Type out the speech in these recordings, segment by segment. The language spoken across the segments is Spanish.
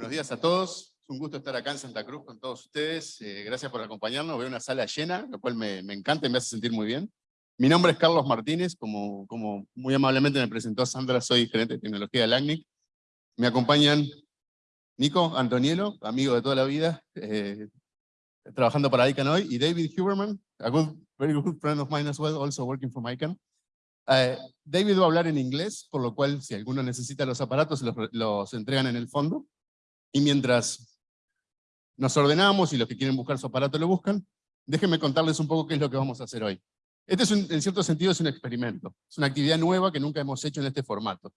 Buenos días a todos. Es un gusto estar acá en Santa Cruz con todos ustedes. Eh, gracias por acompañarnos. Veo una sala llena, lo cual me, me, encanta y me hace sentir muy bien. Mi nombre es Carlos Martínez, como, como muy amablemente me presentó Sandra, soy gerente de tecnología de LACNIC. Me acompañan Nico Antonielo, amigo de toda la vida, eh, trabajando para ICANN hoy, y David Huberman, a good, very good friend of mine as well, also working for ICANN. Uh, David va a hablar en inglés, por lo cual si alguno necesita los aparatos, los, los entregan en el fondo. Y mientras nos ordenamos y los que quieren buscar su aparato lo buscan, déjenme contarles un poco qué es lo que vamos a hacer hoy. Este es en cierto sentido es un experimento, es una actividad nueva que nunca hemos hecho en este formato.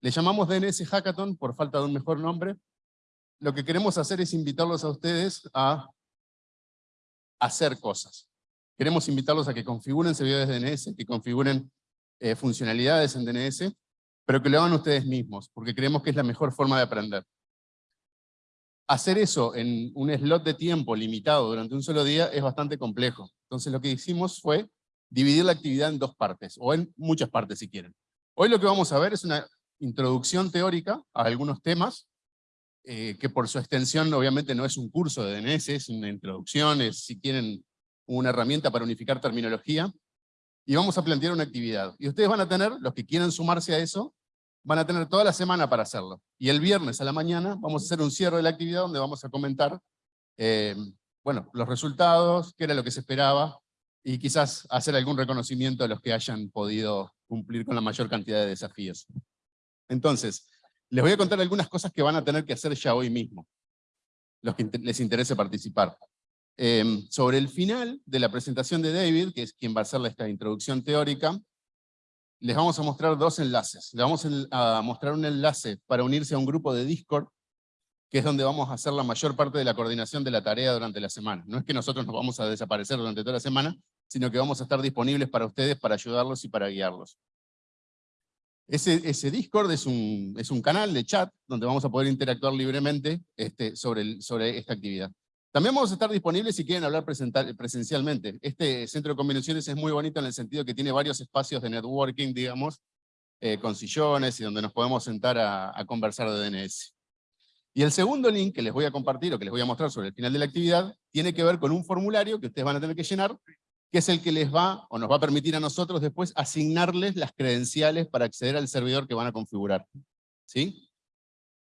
Le llamamos DNS Hackathon por falta de un mejor nombre. Lo que queremos hacer es invitarlos a ustedes a hacer cosas. Queremos invitarlos a que configuren servidores DNS, que configuren eh, funcionalidades en DNS, pero que lo hagan ustedes mismos, porque creemos que es la mejor forma de aprender. Hacer eso en un slot de tiempo limitado durante un solo día es bastante complejo. Entonces lo que hicimos fue dividir la actividad en dos partes, o en muchas partes si quieren. Hoy lo que vamos a ver es una introducción teórica a algunos temas, eh, que por su extensión obviamente no es un curso de DNS, es una introducción, es si quieren una herramienta para unificar terminología, y vamos a plantear una actividad. Y ustedes van a tener, los que quieran sumarse a eso, van a tener toda la semana para hacerlo. Y el viernes a la mañana vamos a hacer un cierre de la actividad donde vamos a comentar eh, bueno, los resultados, qué era lo que se esperaba, y quizás hacer algún reconocimiento a los que hayan podido cumplir con la mayor cantidad de desafíos. Entonces, les voy a contar algunas cosas que van a tener que hacer ya hoy mismo, los que les interese participar. Em, sobre el final de la presentación de David, que es quien va a hacer esta introducción teórica, les vamos a mostrar dos enlaces. Les vamos a mostrar un enlace para unirse a un grupo de Discord, que es donde vamos a hacer la mayor parte de la coordinación de la tarea durante la semana. No es que nosotros nos vamos a desaparecer durante toda la semana, sino que vamos a estar disponibles para ustedes, para ayudarlos y para guiarlos. Ese, Discord es un, canal de chat donde vamos a poder interactuar libremente este, sobre esta actividad. También vamos a estar disponibles si quieren hablar presencialmente. Este centro de convenciones es muy bonito en el sentido que tiene varios espacios de networking, digamos, eh, con sillones y donde nos podemos sentar a, a, conversar de DNS. Y el segundo link que les voy a compartir o que les voy a mostrar sobre el final de la actividad tiene que ver con un formulario que ustedes van a tener que llenar, que es el que les va o nos va a permitir a nosotros después asignarles las credenciales para acceder al servidor que van a configurar. ¿Sí?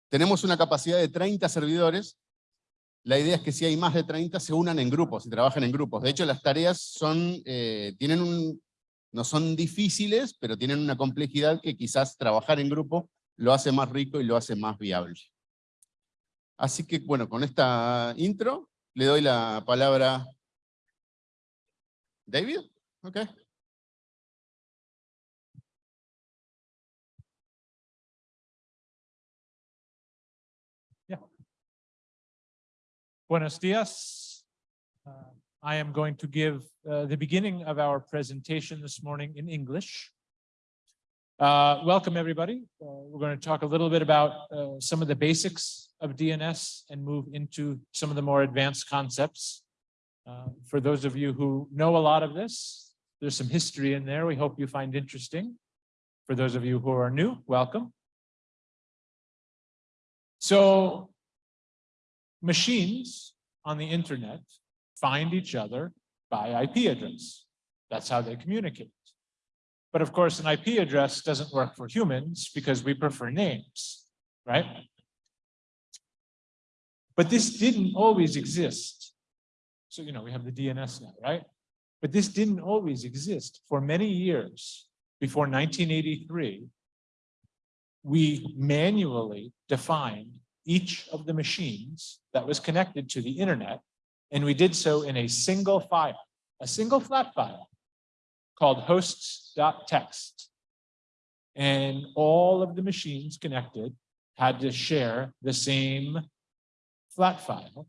Tenemos una capacidad de 30 servidores, la idea es que si hay más de 30 se unan en grupos y trabajen en grupos. De hecho, las tareas son, eh, tienen un, no son difíciles, pero tienen una complejidad que quizás trabajar en grupo lo hace más rico y lo hace más viable. Así que, bueno, con esta intro, le doy la palabra David. Okay. Buenos dias. Uh, I am going to give uh, the beginning of our presentation this morning in English. Uh, welcome, everybody. Uh, we're going to talk a little bit about uh, some of the basics of DNS and move into some of the more advanced concepts. Uh, for those of you who know a lot of this, there's some history in there we hope you find interesting. For those of you who are new, welcome. So machines on the internet find each other by IP address. That's how they communicate. But of course, an IP address doesn't work for humans because we prefer names, right? But this didn't always exist. So, you know, we have the DNS now, right? But this didn't always exist. For many years before 1983, we manually defined each of the machines that was connected to the internet. And we did so in a single file, a single flat file called hosts.txt. And all of the machines connected had to share the same flat file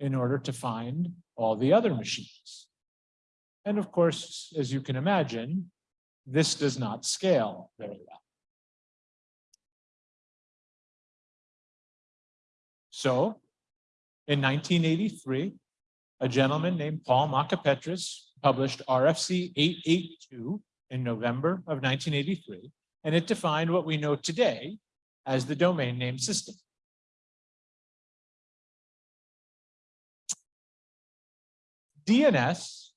in order to find all the other machines. And of course, as you can imagine, this does not scale very well. So in 1983, a gentleman named Paul Makapetris published RFC 882 in November of 1983, and it defined what we know today as the domain name system. DNS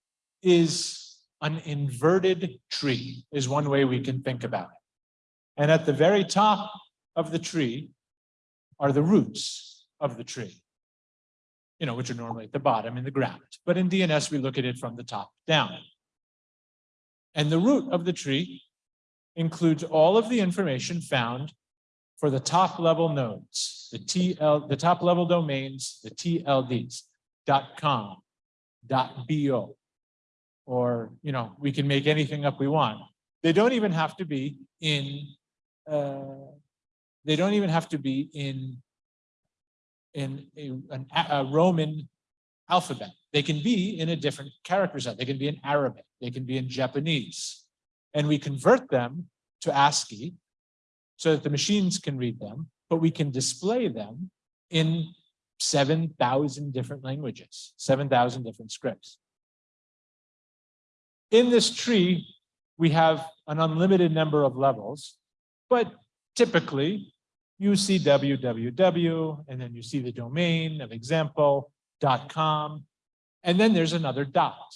is an inverted tree is one way we can think about it. And at the very top of the tree are the roots of the tree, you know, which are normally at the bottom in the ground. But in DNS, we look at it from the top down. And the root of the tree includes all of the information found for the top level nodes, the TL, the top level domains, the TLDs, .com, .bo, or, you know, we can make anything up we want. They don't even have to be in, uh, they don't even have to be in, in a, an, a Roman alphabet. They can be in a different character set. They can be in Arabic. They can be in Japanese. And we convert them to ASCII so that the machines can read them, but we can display them in 7,000 different languages, 7,000 different scripts. In this tree, we have an unlimited number of levels, but typically you see www, and then you see the domain of example.com, and then there's another dot.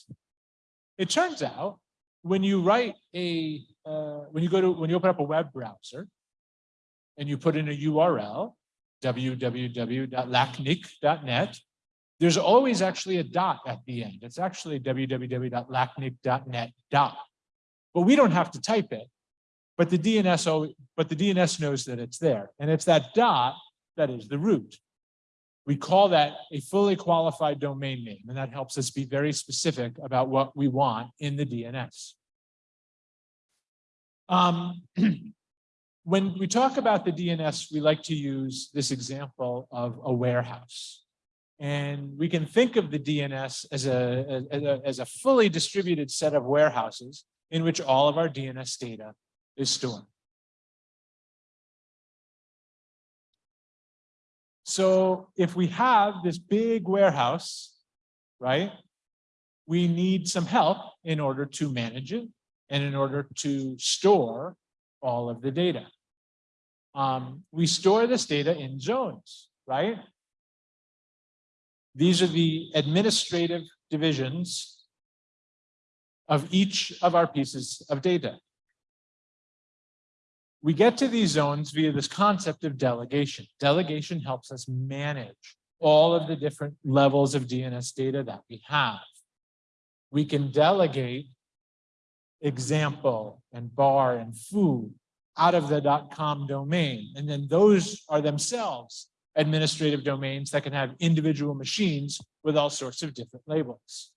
It turns out when you write a, uh, when you go to, when you open up a web browser and you put in a URL, www.lacnic.net, there's always actually a dot at the end. It's actually www.lacnic.net dot. But we don't have to type it, but the DNS, but the DNS knows that it's there. And it's that dot that is the root. We call that a fully qualified domain name, and that helps us be very specific about what we want in the DNS. Um, when we talk about the DNS, we like to use this example of a warehouse. And we can think of the DNS as a, as a, as a fully distributed set of warehouses in which all of our DNS data is stored. So if we have this big warehouse, right, we need some help in order to manage it and in order to store all of the data. Um, we store this data in zones, right? These are the administrative divisions of each of our pieces of data. We get to these zones via this concept of delegation. Delegation helps us manage all of the different levels of DNS data that we have. We can delegate example and bar and food out of the .com domain. And then those are themselves administrative domains that can have individual machines with all sorts of different labels.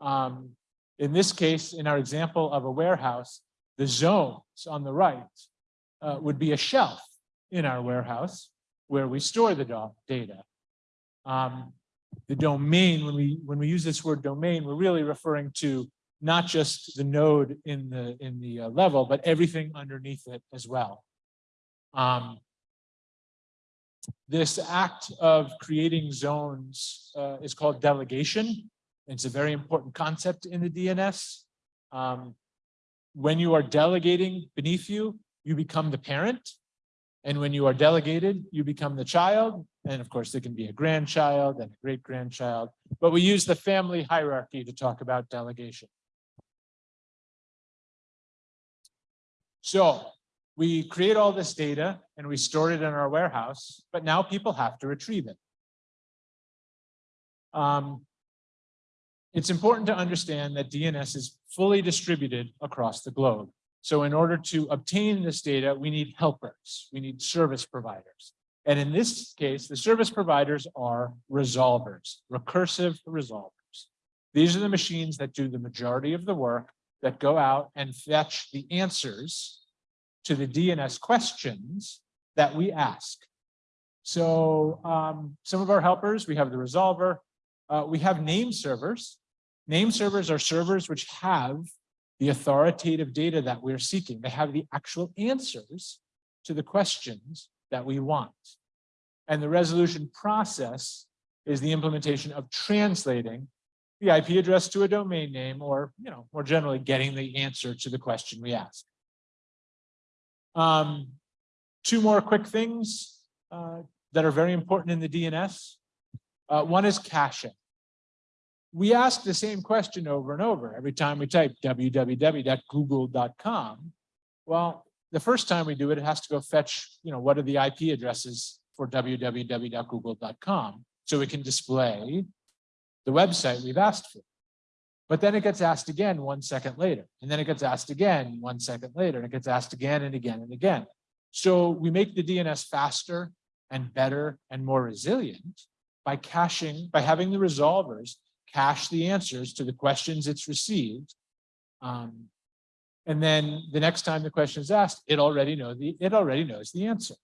Um, in this case, in our example of a warehouse, the zones on the right uh, would be a shelf in our warehouse where we store the data. Um, the domain, when we when we use this word domain, we're really referring to not just the node in the in the uh, level, but everything underneath it as well. Um, this act of creating zones uh, is called delegation. It's a very important concept in the DNS. Um, when you are delegating beneath you, you become the parent. And when you are delegated, you become the child. And of course, it can be a grandchild and a great grandchild, but we use the family hierarchy to talk about delegation. So we create all this data and we store it in our warehouse, but now people have to retrieve it. Um, it's important to understand that DNS is fully distributed across the globe. So in order to obtain this data, we need helpers, we need service providers. And in this case, the service providers are resolvers, recursive resolvers. These are the machines that do the majority of the work that go out and fetch the answers to the DNS questions that we ask. So um, some of our helpers, we have the resolver, uh, we have name servers. Name servers are servers which have the authoritative data that we're seeking. They have the actual answers to the questions that we want. And the resolution process is the implementation of translating the IP address to a domain name or, you know, more generally getting the answer to the question we ask. Um, two more quick things uh, that are very important in the DNS. Uh, one is caching. We ask the same question over and over every time we type www.google.com. Well, the first time we do it, it has to go fetch, you know, what are the IP addresses for www.google.com so we can display the website we've asked for. But then it gets asked again one second later, and then it gets asked again one second later, and it gets asked again and again and again. So we make the DNS faster and better and more resilient by caching, by having the resolvers cache the answers to the questions it's received. Um, and then the next time the question is asked, it already know the it already knows the answer.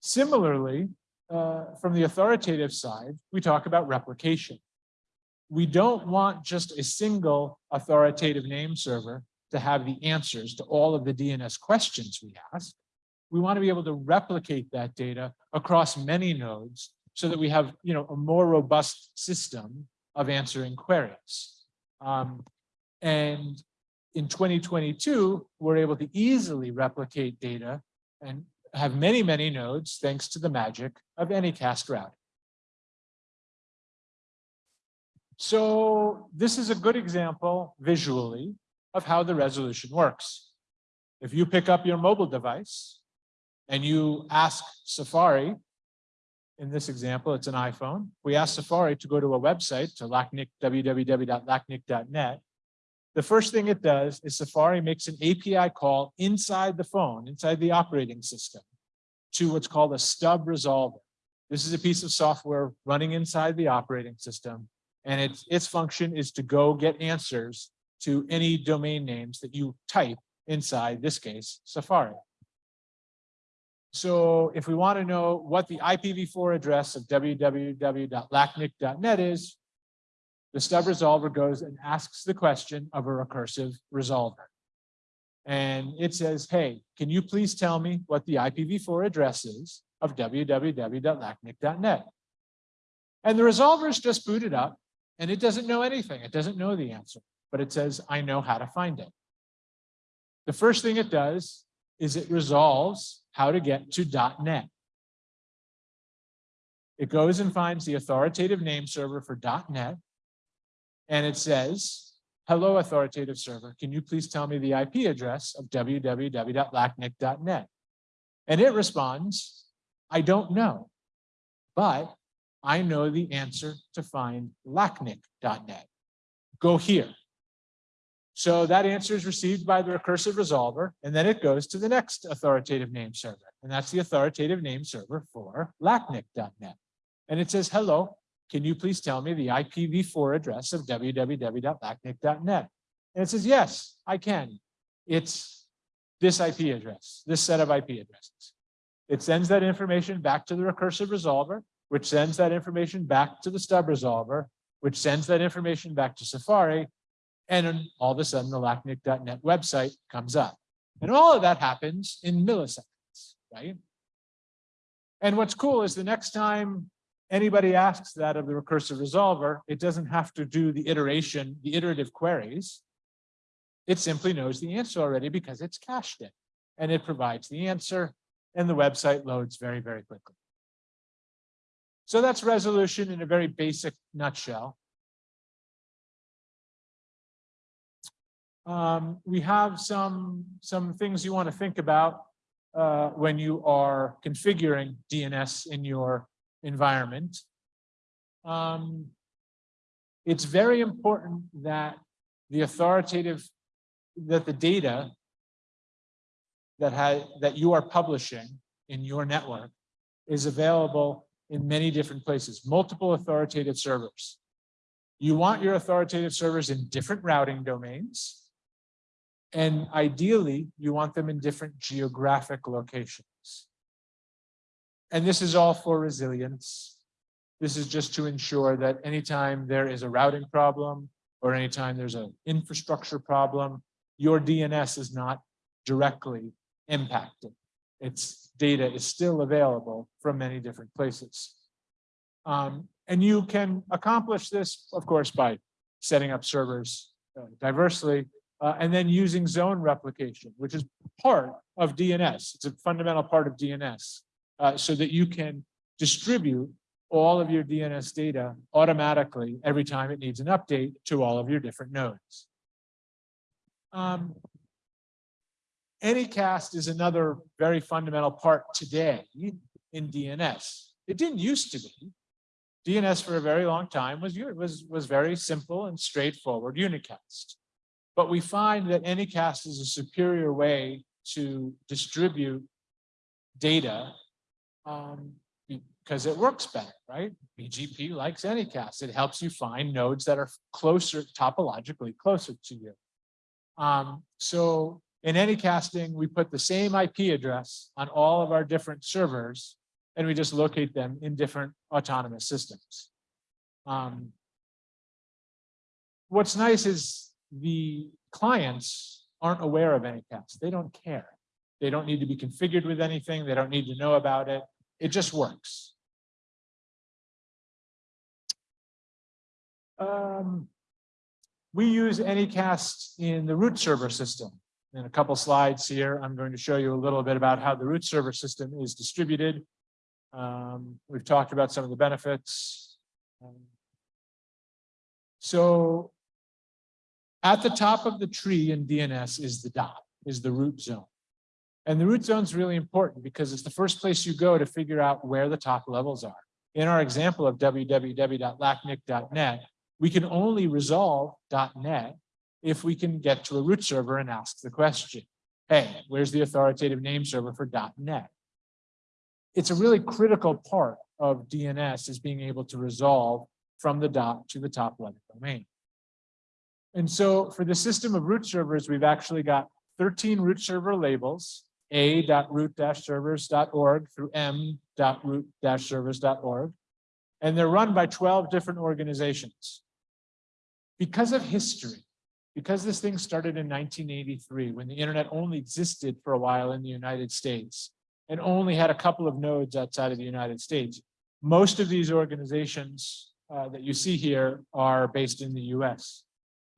Similarly, uh, from the authoritative side, we talk about replication. We don't want just a single authoritative name server to have the answers to all of the DNS questions we ask. We want to be able to replicate that data across many nodes so that we have, you know, a more robust system of answering queries. Um, and in 2022, we're able to easily replicate data and have many, many nodes thanks to the magic of Anycast routing. So this is a good example visually of how the resolution works. If you pick up your mobile device and you ask Safari, in this example, it's an iPhone. We ask Safari to go to a website to LACNIC, www.lacnic.net. The first thing it does is Safari makes an API call inside the phone, inside the operating system, to what's called a stub resolver. This is a piece of software running inside the operating system, and its, its function is to go get answers to any domain names that you type inside, this case, Safari. So if we want to know what the IPv4 address of www.lacnic.net is, the stub resolver goes and asks the question of a recursive resolver. And it says, hey, can you please tell me what the IPv4 address is of www.lacnic.net? And the resolver is just booted up and it doesn't know anything. It doesn't know the answer, but it says, I know how to find it. The first thing it does is it resolves how to get to .NET. It goes and finds the authoritative name server for .NET, and it says, hello, authoritative server, can you please tell me the IP address of www.lacnic.net? And it responds, I don't know, but I know the answer to find lacnic.net. Go here. So that answer is received by the recursive resolver, and then it goes to the next authoritative name server. And that's the authoritative name server for lacnic.net. And it says, hello, can you please tell me the IPv4 address of www.lacnic.net? And it says, yes, I can. It's this IP address, this set of IP addresses. It sends that information back to the recursive resolver, which sends that information back to the stub resolver, which sends that information back to Safari, and all of a sudden the lacnic.net website comes up. And all of that happens in milliseconds, right? And what's cool is the next time anybody asks that of the recursive resolver, it doesn't have to do the iteration, the iterative queries. It simply knows the answer already because it's cached it and it provides the answer and the website loads very, very quickly. So that's resolution in a very basic nutshell. Um, we have some, some things you want to think about uh, when you are configuring DNS in your environment. Um, it's very important that the authoritative, that the data that that you are publishing in your network is available in many different places, multiple authoritative servers. You want your authoritative servers in different routing domains and ideally, you want them in different geographic locations. And this is all for resilience. This is just to ensure that anytime there is a routing problem or anytime there's an infrastructure problem, your DNS is not directly impacted. Its data is still available from many different places. Um, and you can accomplish this, of course, by setting up servers uh, diversely, uh, and then using zone replication, which is part of DNS. It's a fundamental part of DNS, uh, so that you can distribute all of your DNS data automatically every time it needs an update to all of your different nodes. Um, Anycast is another very fundamental part today in DNS. It didn't used to be. DNS for a very long time was, was, was very simple and straightforward unicast. But we find that Anycast is a superior way to distribute data um, because it works better, right? BGP likes Anycast. It helps you find nodes that are closer, topologically closer to you. Um, so in Anycasting, we put the same IP address on all of our different servers, and we just locate them in different autonomous systems. Um, what's nice is the clients aren't aware of Anycast. They don't care. They don't need to be configured with anything. They don't need to know about it. It just works. Um, we use Anycast in the root server system. In a couple slides here, I'm going to show you a little bit about how the root server system is distributed. Um, we've talked about some of the benefits. Um, so at the top of the tree in DNS is the dot, is the root zone. And the root zone is really important because it's the first place you go to figure out where the top levels are. In our example of www.lacnic.net, we can only resolve .NET if we can get to a root server and ask the question, hey, where's the authoritative name server for .NET? It's a really critical part of DNS is being able to resolve from the dot to the top level domain. And so for the system of root servers, we've actually got 13 root server labels, a.root-servers.org through m.root-servers.org. And they're run by 12 different organizations. Because of history, because this thing started in 1983, when the internet only existed for a while in the United States, and only had a couple of nodes outside of the United States, most of these organizations uh, that you see here are based in the US.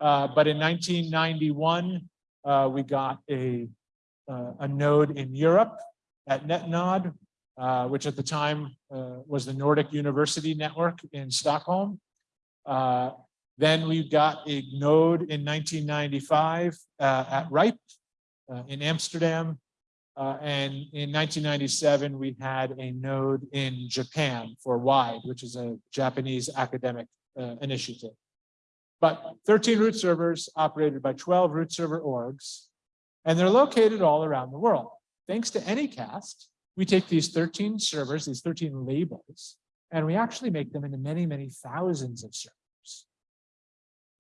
Uh, but in 1991, uh, we got a, uh, a node in Europe at NetNod, which at the time was the Nordic University Network in Stockholm. Then we got a node in 1995 uh, at RIPE uh, in Amsterdam. Uh, and in 1997, we had a node in Japan for WIDE, which is a Japanese academic initiative. But 13 root servers operated by 12 root server orgs, and they're located all around the world. Thanks to Anycast, we take these 13 servers, these 13 labels, and we actually make them into many, many thousands of servers.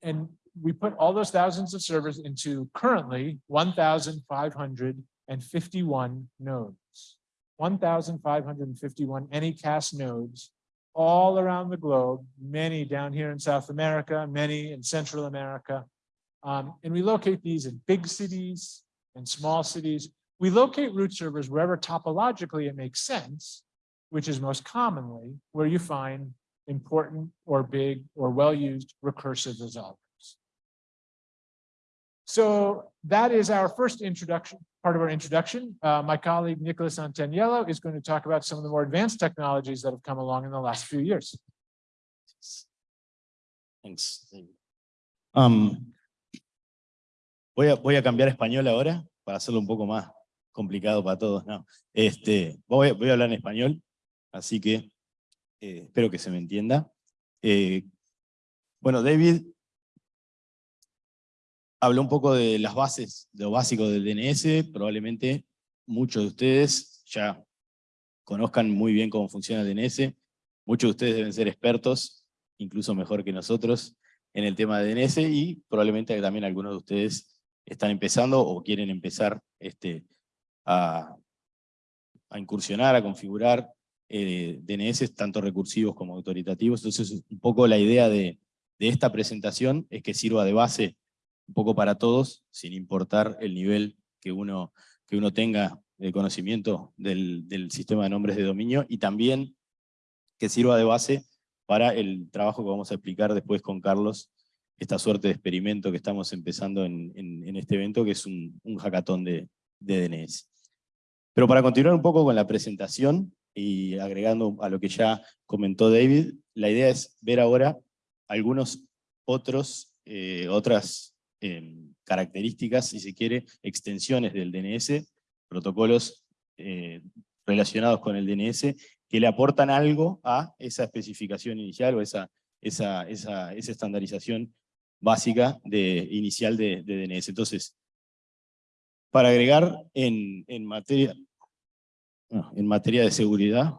And we put all those thousands of servers into currently 1,551 nodes. 1,551 Anycast nodes all around the globe, many down here in South America, many in Central America. Um, and we locate these in big cities and small cities. We locate root servers wherever topologically it makes sense, which is most commonly where you find important or big or well-used recursive resolvers. So that is our first introduction, part of our introduction. Uh, my colleague Nicholas Antaniello is going to talk about some of the more advanced technologies that have come along in the last few years. Thanks. Um, voy, a, voy a cambiar español ahora para hacerlo un poco más complicado para todos. No, este, voy, voy a hablar en español, así que eh, espero que se me entienda. Eh, bueno, David habló un poco de las bases, de lo básico del DNS, probablemente muchos de ustedes ya conozcan muy bien cómo funciona el DNS, muchos de ustedes deben ser expertos, incluso mejor que nosotros, en el tema de DNS, y probablemente también algunos de ustedes están empezando o quieren empezar este, a, incursionar, a configurar eh, DNS, tanto recursivos como autoritativos. Entonces, un poco la idea de, esta presentación es que sirva de base un poco para todos, sin importar el nivel que uno, que uno tenga de conocimiento del, del sistema de nombres de dominio, y también que sirva de base para el trabajo que vamos a explicar después con Carlos, esta suerte de experimento que estamos empezando en, en, este evento, que es un, un hackathon de, de DNS. Pero para continuar un poco con la presentación, y agregando a lo que ya comentó David, la idea es ver ahora algunos otros, eh, otras em, características, si se quiere, extensiones del DNS, protocolos eh, relacionados con el DNS, que le aportan algo a esa especificación inicial o esa, esa, esa, esa estandarización básica de, inicial de, de DNS. Entonces, para agregar en, en materia, no, en materia de seguridad,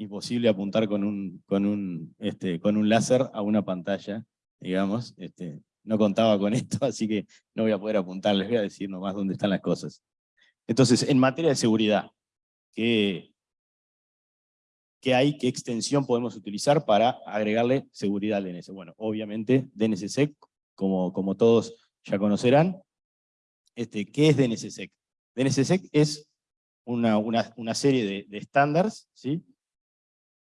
imposible apuntar con un, con un, este, con un láser a una pantalla, digamos. Este, no contaba con esto, así que no voy a poder apuntar, les voy a decir nomás dónde están las cosas. Entonces, en materia de seguridad, ¿qué, qué hay, qué extensión podemos utilizar para agregarle seguridad al DNS? Bueno, obviamente DNSSEC, como, como todos ya conocerán. Este, ¿Qué es DNSSEC? DNSSEC es una, una, una serie de, de estándares, ¿sí?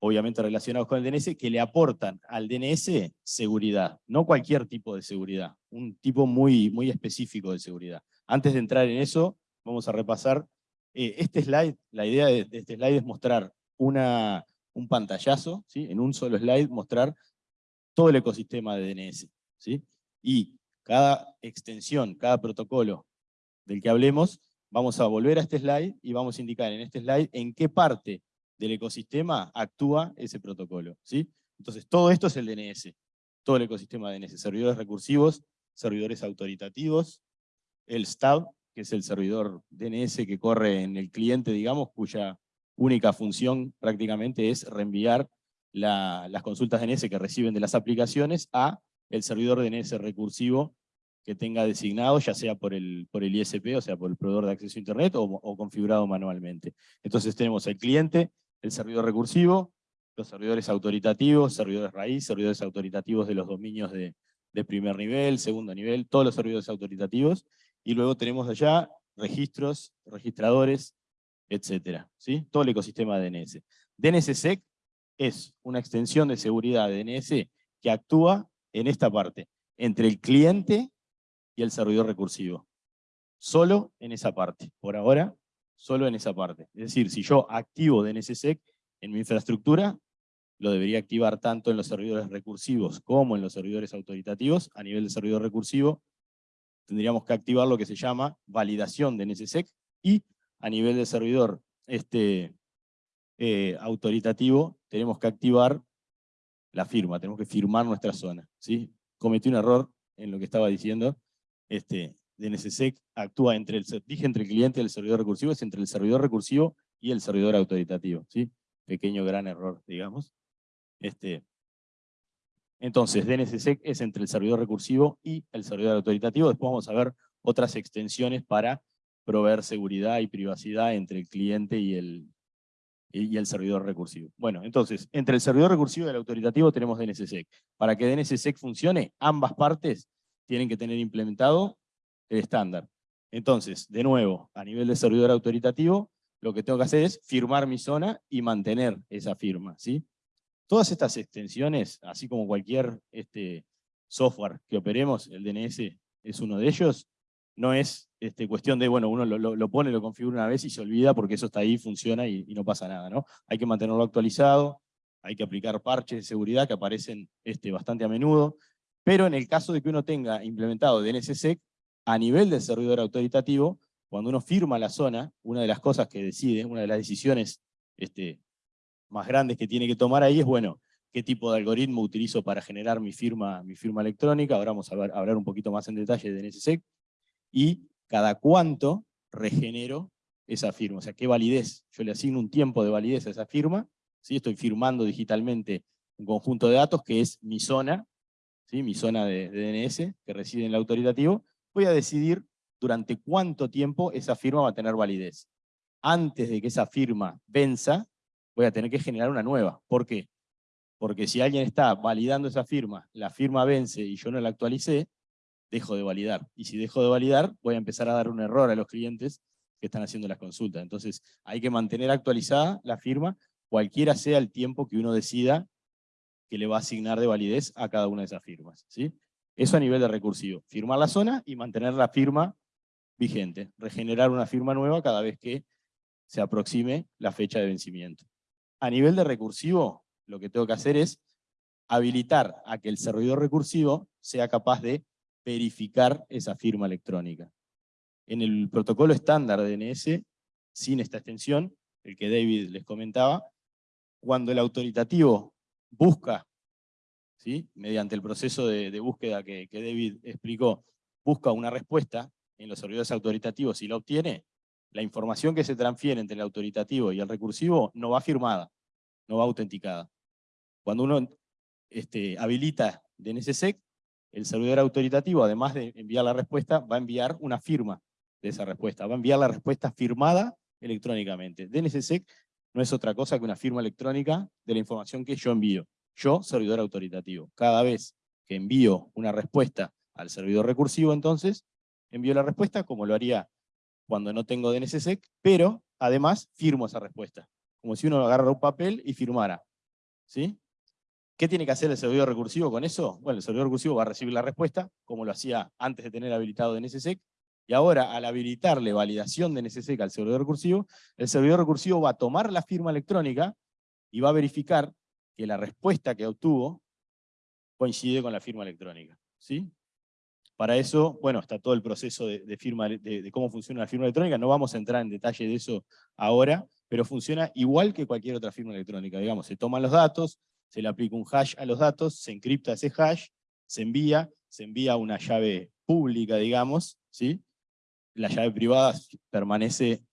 Obviamente relacionados con el DNS, que le aportan al DNS seguridad, no cualquier tipo de seguridad, un tipo muy, muy específico de seguridad. Antes de entrar en eso, vamos a repasar eh, este slide, la idea de, de, este slide es mostrar una, un pantallazo, ¿sí? en un solo slide mostrar todo el ecosistema de DNS. ¿sí? Y cada extensión, cada protocolo del que hablemos, vamos a volver a este slide y vamos a indicar en este slide en qué parte del ecosistema actúa ese protocolo. ¿sí? Entonces todo esto es el DNS, todo el ecosistema de DNS, servidores recursivos, servidores autoritativos, el STAB, que es el servidor DNS que corre en el cliente, digamos, cuya única función prácticamente es reenviar la, las consultas DNS que reciben de las aplicaciones a el servidor DNS recursivo que tenga designado, ya sea por el, por el ISP, o sea, por el proveedor de acceso a Internet, o, o configurado manualmente. Entonces tenemos el cliente, el servidor recursivo, los servidores autoritativos, servidores raíz, servidores autoritativos de los dominios de, primer nivel, segundo nivel, todos los servidores autoritativos, y luego tenemos allá registros, registradores, etcétera, ¿sí? Todo el ecosistema de DNS. DNSSEC es una extensión de seguridad de DNS que actúa en esta parte, entre el cliente y el servidor recursivo. Solo en esa parte. Por ahora, solo en esa parte. Es decir, si yo activo DNSSEC en mi infraestructura, lo debería activar tanto en los servidores recursivos como en los servidores autoritativos. A nivel de servidor recursivo, tendríamos que activar lo que se llama validación de DNSSEC y a nivel de servidor este, eh, autoritativo, tenemos que activar la firma, tenemos que firmar nuestra zona. ¿sí? Cometí un error en lo que estaba diciendo. Este, DNSSEC actúa entre el, dije entre el cliente y el servidor recursivo, es entre el servidor recursivo y el servidor autoritativo, ¿sí? Pequeño gran error, digamos. Este, entonces, DNSSEC es entre el servidor recursivo y el servidor autoritativo. Después vamos a ver otras extensiones para proveer seguridad y privacidad entre el cliente y el, y el servidor recursivo. Bueno, entonces, entre el servidor recursivo y el autoritativo tenemos DNSSEC. Para que DNSSEC funcione, ambas partes tienen que tener implementado el estándar. Entonces, de nuevo, a nivel de servidor autoritativo, lo que tengo que hacer es firmar mi zona y mantener esa firma. ¿sí? Todas estas extensiones, así como cualquier este, software que operemos, el DNS es uno de ellos, no es este, cuestión de, bueno, uno lo, lo, pone, lo configura una vez y se olvida porque eso está ahí, funciona y, y, no pasa nada. ¿no? Hay que mantenerlo actualizado, hay que aplicar parches de seguridad que aparecen este, bastante a menudo, pero en el caso de que uno tenga implementado DNSSEC, a nivel del servidor autoritativo, cuando uno firma la zona, una de las cosas que decide, una de las decisiones este, más grandes que tiene que tomar ahí es, bueno, qué tipo de algoritmo utilizo para generar mi firma, mi firma electrónica, ahora vamos a, hablar un poquito más en detalle de DNSSEC, y cada cuánto regenero esa firma, o sea, qué validez, yo le asigno un tiempo de validez a esa firma, ¿sí? estoy firmando digitalmente un conjunto de datos que es mi zona, ¿sí? mi zona de, de DNS que reside en el autoritativo, voy a decidir durante cuánto tiempo esa firma va a tener validez. Antes de que esa firma venza, voy a tener que generar una nueva. ¿Por qué? Porque si alguien está validando esa firma, la firma vence y yo no la actualicé, dejo de validar. Y si dejo de validar, voy a empezar a dar un error a los clientes que están haciendo las consultas. Entonces, hay que mantener actualizada la firma, cualquiera sea el tiempo que uno decida que le va a asignar de validez a cada una de esas firmas. ¿sí? Eso a nivel de recursivo. Firmar la zona y mantener la firma vigente. Regenerar una firma nueva cada vez que se aproxime la fecha de vencimiento. A nivel de recursivo, lo que tengo que hacer es habilitar a que el servidor recursivo sea capaz de verificar esa firma electrónica. En el protocolo estándar de DNS, sin esta extensión, el que David les comentaba, cuando el autoritativo busca, mediante el proceso de, búsqueda que, que David explicó, busca una respuesta en los servidores autoritativos y la obtiene, la información que se transfiere entre el autoritativo y el recursivo no va firmada, no va autenticada. Cuando uno este, habilita DNSSEC, el servidor autoritativo, además de enviar la respuesta, va a enviar una firma de esa respuesta, va a enviar la respuesta firmada electrónicamente. DNSSEC no es otra cosa que una firma electrónica de la información que yo envío. Yo, servidor autoritativo. Cada vez que envío una respuesta al servidor recursivo, entonces, envío la respuesta como lo haría cuando no tengo DNSSEC, pero además firmo esa respuesta. Como si uno agarrara un papel y firmara. ¿Sí? ¿Qué tiene que hacer el servidor recursivo con eso? Bueno, el servidor recursivo va a recibir la respuesta, como lo hacía antes de tener habilitado DNSSEC, y ahora, al habilitarle validación de NSSEC al servidor recursivo, el servidor recursivo va a tomar la firma electrónica y va a verificar que la respuesta que obtuvo coincide con la firma electrónica. ¿sí? Para eso, bueno, está todo el proceso de, firma, de, cómo funciona la firma electrónica. No vamos a entrar en detalle de eso ahora, pero funciona igual que cualquier otra firma electrónica. Digamos, se toman los datos, se le aplica un hash a los datos, se encripta ese hash, se envía, se envía una llave pública, digamos, ¿sí? la llave privada permanece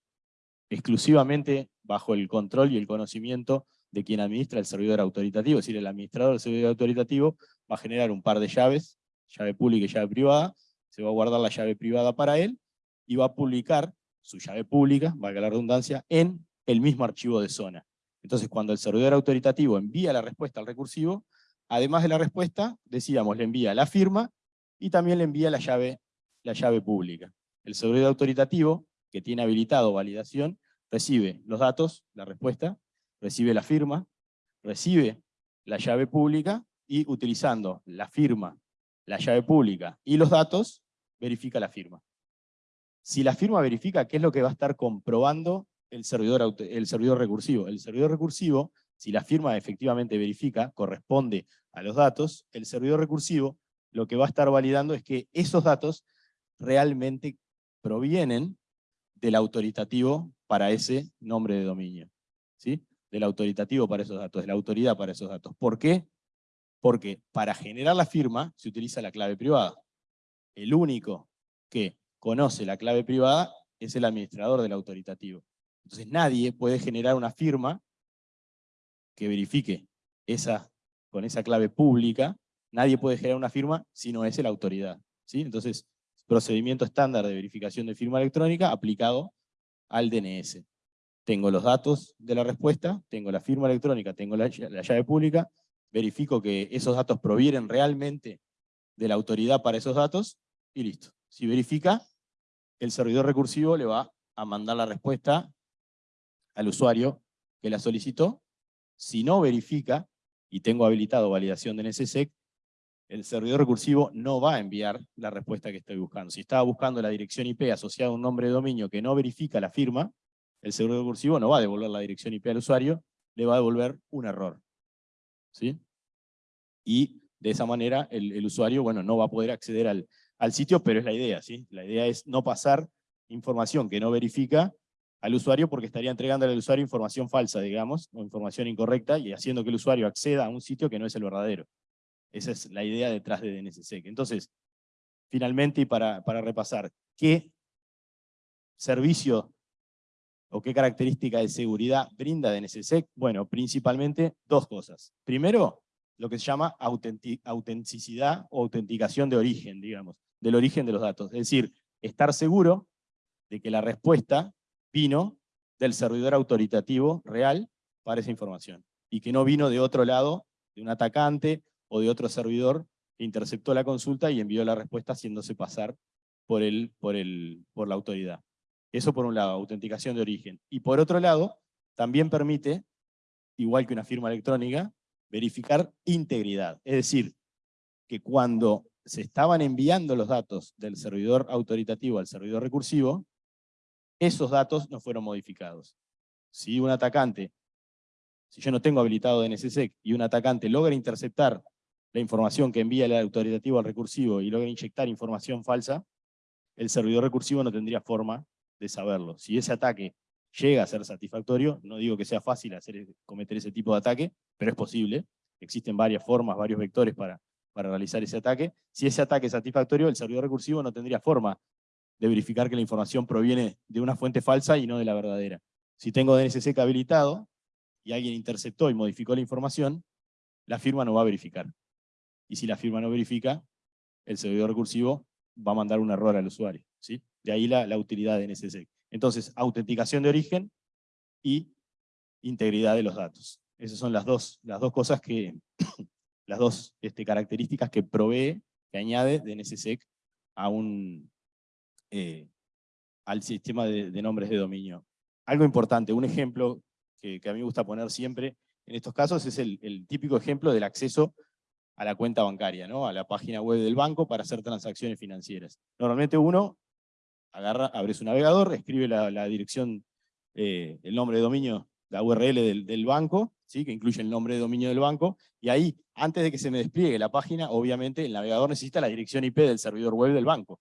exclusivamente bajo el control y el conocimiento de quien administra el servidor autoritativo, es decir, el administrador del servidor autoritativo va a generar un par de llaves, llave pública y llave privada, se va a guardar la llave privada para él, y va a publicar su llave pública, valga la redundancia, en el mismo archivo de zona. Entonces, cuando el servidor autoritativo envía la respuesta al recursivo, además de la respuesta, decíamos, le envía la firma y también le envía la llave, la llave pública. El servidor autoritativo, que tiene habilitado validación, recibe los datos, la respuesta, recibe la firma, recibe la llave pública y utilizando la firma, la llave pública y los datos, verifica la firma. Si la firma verifica, ¿qué es lo que va a estar comprobando el servidor, el servidor recursivo? El servidor recursivo, si la firma efectivamente verifica, corresponde a los datos, el servidor recursivo lo que va a estar validando es que esos datos realmente provienen del autoritativo para ese nombre de dominio. ¿sí? Del autoritativo para esos datos, de la autoridad para esos datos. ¿Por qué? Porque para generar la firma se utiliza la clave privada. El único que conoce la clave privada es el administrador del autoritativo. Entonces nadie puede generar una firma que verifique esa, con esa clave pública, nadie puede generar una firma si no es la autoridad. ¿sí? Entonces, procedimiento estándar de verificación de firma electrónica aplicado al DNS. Tengo los datos de la respuesta, tengo la firma electrónica, tengo la, llave pública, verifico que esos datos provienen realmente de la autoridad para esos datos, y listo. Si verifica, el servidor recursivo le va a mandar la respuesta al usuario que la solicitó. Si no verifica, y tengo habilitado validación de NSSEC, el servidor recursivo no va a enviar la respuesta que estoy buscando. Si estaba buscando la dirección IP asociada a un nombre de dominio que no verifica la firma, el servidor recursivo no va a devolver la dirección IP al usuario, le va a devolver un error. ¿Sí? Y de esa manera el, usuario bueno, no va a poder acceder al, al, sitio, pero es la idea. ¿sí? La idea es no pasar información que no verifica al usuario porque estaría entregando al usuario información falsa, digamos, o información incorrecta, y haciendo que el usuario acceda a un sitio que no es el verdadero. Esa es la idea detrás de DNSSEC. Entonces, finalmente, y para, para repasar, ¿qué servicio o qué característica de seguridad brinda DNSSEC? Bueno, principalmente dos cosas. Primero, lo que se llama autenticidad o autenticación de origen, digamos, del origen de los datos. Es decir, estar seguro de que la respuesta vino del servidor autoritativo real para esa información, y que no vino de otro lado, de un atacante o de otro servidor interceptó la consulta y envió la respuesta haciéndose pasar por, por, el, por la autoridad. Eso por un lado, autenticación de origen. Y por otro lado, también permite, igual que una firma electrónica, verificar integridad. Es decir, que cuando se estaban enviando los datos del servidor autoritativo al servidor recursivo, esos datos no fueron modificados. si un atacante, si yo no tengo habilitado DNSSEC y un atacante logra interceptar la información que envía el autoritativo al recursivo y logra inyectar información falsa, el servidor recursivo no tendría forma de saberlo. Si ese ataque llega a ser satisfactorio, no digo que sea fácil hacer, cometer ese tipo de ataque, pero es posible. Existen varias formas, varios vectores para, para realizar ese ataque. Si ese ataque es satisfactorio, el servidor recursivo no tendría forma de verificar que la información proviene de una fuente falsa y no de la verdadera. Si tengo DNSSEC habilitado y alguien interceptó y modificó la información, la firma no va a verificar. Y si la firma no verifica, el servidor recursivo va a mandar un error al usuario. ¿sí? De ahí la, utilidad de DNSSEC. Entonces, autenticación de origen y integridad de los datos. Esas son las dos, las dos cosas que, las dos este, características que provee, que añade DNSSEC a un, eh, al sistema de, nombres de dominio. Algo importante, un ejemplo que, a mí me gusta poner siempre en estos casos es el, el, típico ejemplo del acceso a la cuenta bancaria, ¿no? a la página web del banco para hacer transacciones financieras. Normalmente uno agarra, abre su navegador, escribe la, dirección, eh, el nombre de dominio, la URL del, banco, ¿sí? que incluye el nombre de dominio del banco, y ahí, antes de que se me despliegue la página, obviamente el navegador necesita la dirección IP del servidor web del banco.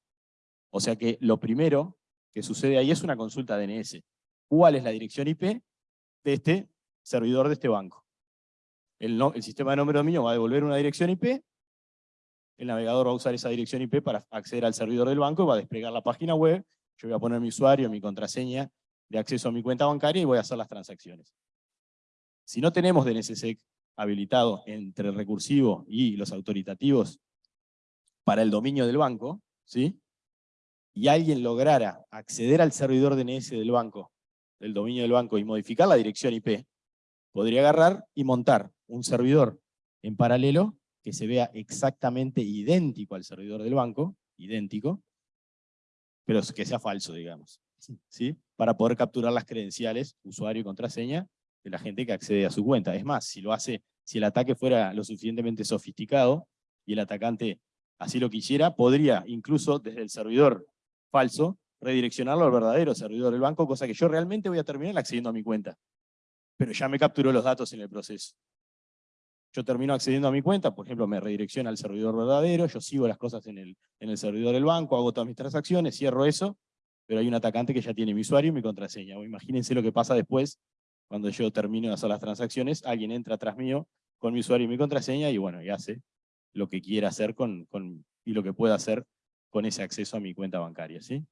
O sea que lo primero que sucede ahí es una consulta DNS. ¿Cuál es la dirección IP de este servidor de este banco? El, el sistema de nombre de dominio va a devolver una dirección IP el navegador va a usar esa dirección IP para acceder al servidor del banco y va a desplegar la página web, yo voy a poner mi usuario, mi contraseña de acceso a mi cuenta bancaria y voy a hacer las transacciones. Si no tenemos DNSSEC habilitado entre el recursivo y los autoritativos para el dominio del banco, ¿sí? y alguien lograra acceder al servidor DNS del banco, del dominio del banco, y modificar la dirección IP, podría agarrar y montar un servidor en paralelo que se vea exactamente idéntico al servidor del banco, idéntico, pero que sea falso, digamos, ¿sí? para poder capturar las credenciales, usuario y contraseña, de la gente que accede a su cuenta. Es más, si lo hace, si el ataque fuera lo suficientemente sofisticado, y el atacante así lo quisiera, podría incluso desde el servidor falso, redireccionarlo al verdadero servidor del banco, cosa que yo realmente voy a terminar accediendo a mi cuenta. Pero ya me capturó los datos en el proceso. Yo termino accediendo a mi cuenta, por ejemplo, me redirecciona al servidor verdadero, yo sigo las cosas en el, en el servidor del banco, hago todas mis transacciones, cierro eso, pero hay un atacante que ya tiene mi usuario y mi contraseña. imagínense lo que pasa después, cuando yo termino de hacer las transacciones, alguien entra atrás mío con mi usuario y mi contraseña y bueno, y hace lo que quiera hacer con, con, y lo que pueda hacer con ese acceso a mi cuenta bancaria. ¿sí?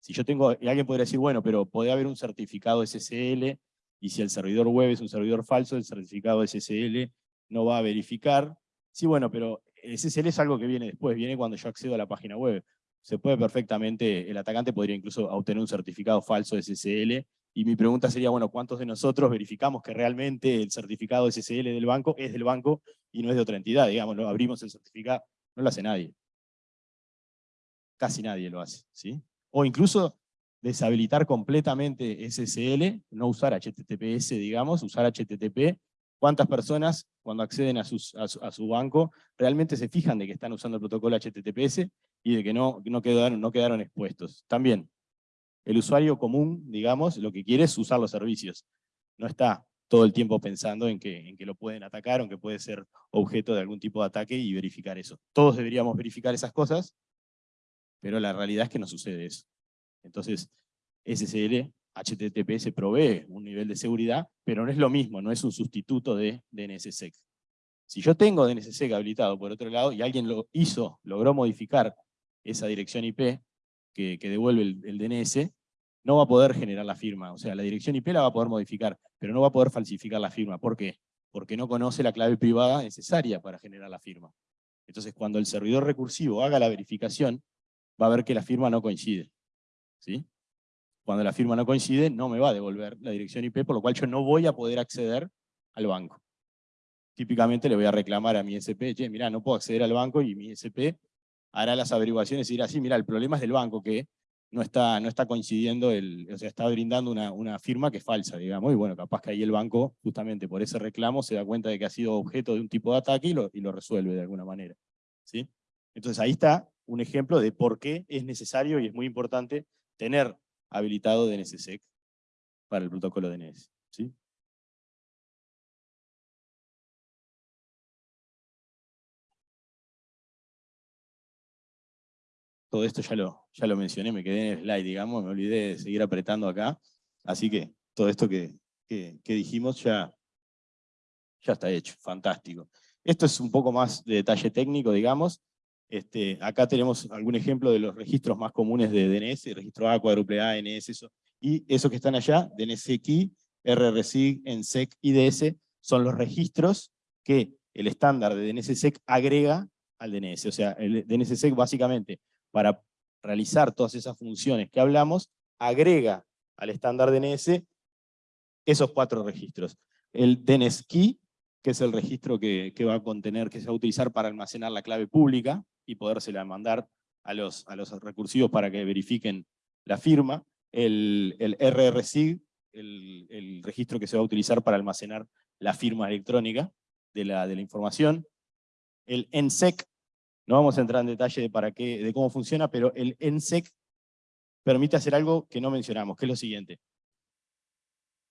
Si yo tengo, alguien podría decir, bueno, pero puede haber un certificado SSL, y si el servidor web es un servidor falso, el certificado SSL no va a verificar. Sí, bueno, pero SSL es algo que viene después, viene cuando yo accedo a la página web. Se puede perfectamente, el atacante podría incluso obtener un certificado falso de SSL, y mi pregunta sería, bueno, ¿cuántos de nosotros verificamos que realmente el certificado SSL del banco es del banco y no es de otra entidad? Digamos, lo abrimos el certificado, no lo hace nadie. Casi nadie lo hace, ¿sí? O incluso deshabilitar completamente SSL, no usar HTTPS, digamos, usar HTTP cuántas personas cuando acceden a, su, banco realmente se fijan de que están usando el protocolo HTTPS y de que no, quedaron expuestos. También, el usuario común, digamos, lo que quiere es usar los servicios. No está todo el tiempo pensando en que, en que lo pueden atacar o que puede ser objeto de algún tipo de ataque y verificar eso. Todos deberíamos verificar esas cosas, pero la realidad es que no sucede eso. Entonces, SSL HTTPS provee un nivel de seguridad, pero no es lo mismo, no es un sustituto de DNSSEC. Si yo tengo DNSSEC habilitado por otro lado y alguien lo hizo, logró modificar esa dirección IP que, devuelve el, DNS, no va a poder generar la firma. O sea, la dirección IP la va a poder modificar, pero no va a poder falsificar la firma. ¿Por qué? Porque no conoce la clave privada necesaria para generar la firma. Entonces, cuando el servidor recursivo haga la verificación, va a ver que la firma no coincide. ¿Sí? Cuando la firma no coincide, no me va a devolver la dirección IP, por lo cual yo no voy a poder acceder al banco. Típicamente le voy a reclamar a mi SP, che, mira, no puedo acceder al banco y mi SP hará las averiguaciones y dirá, sí, mira, el problema es del banco que no está, no está coincidiendo, el, o sea, está brindando una, una firma que es falsa, digamos, y bueno, capaz que ahí el banco, justamente por ese reclamo, se da cuenta de que ha sido objeto de un tipo de ataque y lo, y lo resuelve de alguna manera. ¿sí? Entonces ahí está un ejemplo de por qué es necesario y es muy importante tener habilitado DNSSEC para el protocolo DNS. ¿sí? Todo esto ya lo, ya lo mencioné, me quedé en el slide, digamos, me olvidé de seguir apretando acá. Así que todo esto que, que, que dijimos ya, ya está hecho, fantástico. Esto es un poco más de detalle técnico, digamos. Este, acá tenemos algún ejemplo de los registros más comunes de DNS, registro A, cuádruple A, NS, eso. Y esos que están allá, DNSX, RRSIG, ENSEC, IDS, son los registros que el estándar de DNSSEC agrega al DNS. O sea, el DNSSEC básicamente, para realizar todas esas funciones que hablamos, agrega al estándar DNS esos cuatro registros. El DNSKey, que es el registro que, va a contener, que se va a utilizar para almacenar la clave pública, y podérsela mandar a los, a los recursivos para que verifiquen la firma. El, el RRSIG, el, el, registro que se va a utilizar para almacenar la firma electrónica de la, de la información. El ENSEC, no vamos a entrar en detalle de, para qué, de cómo funciona, pero el ENSEC permite hacer algo que no mencionamos, que es lo siguiente.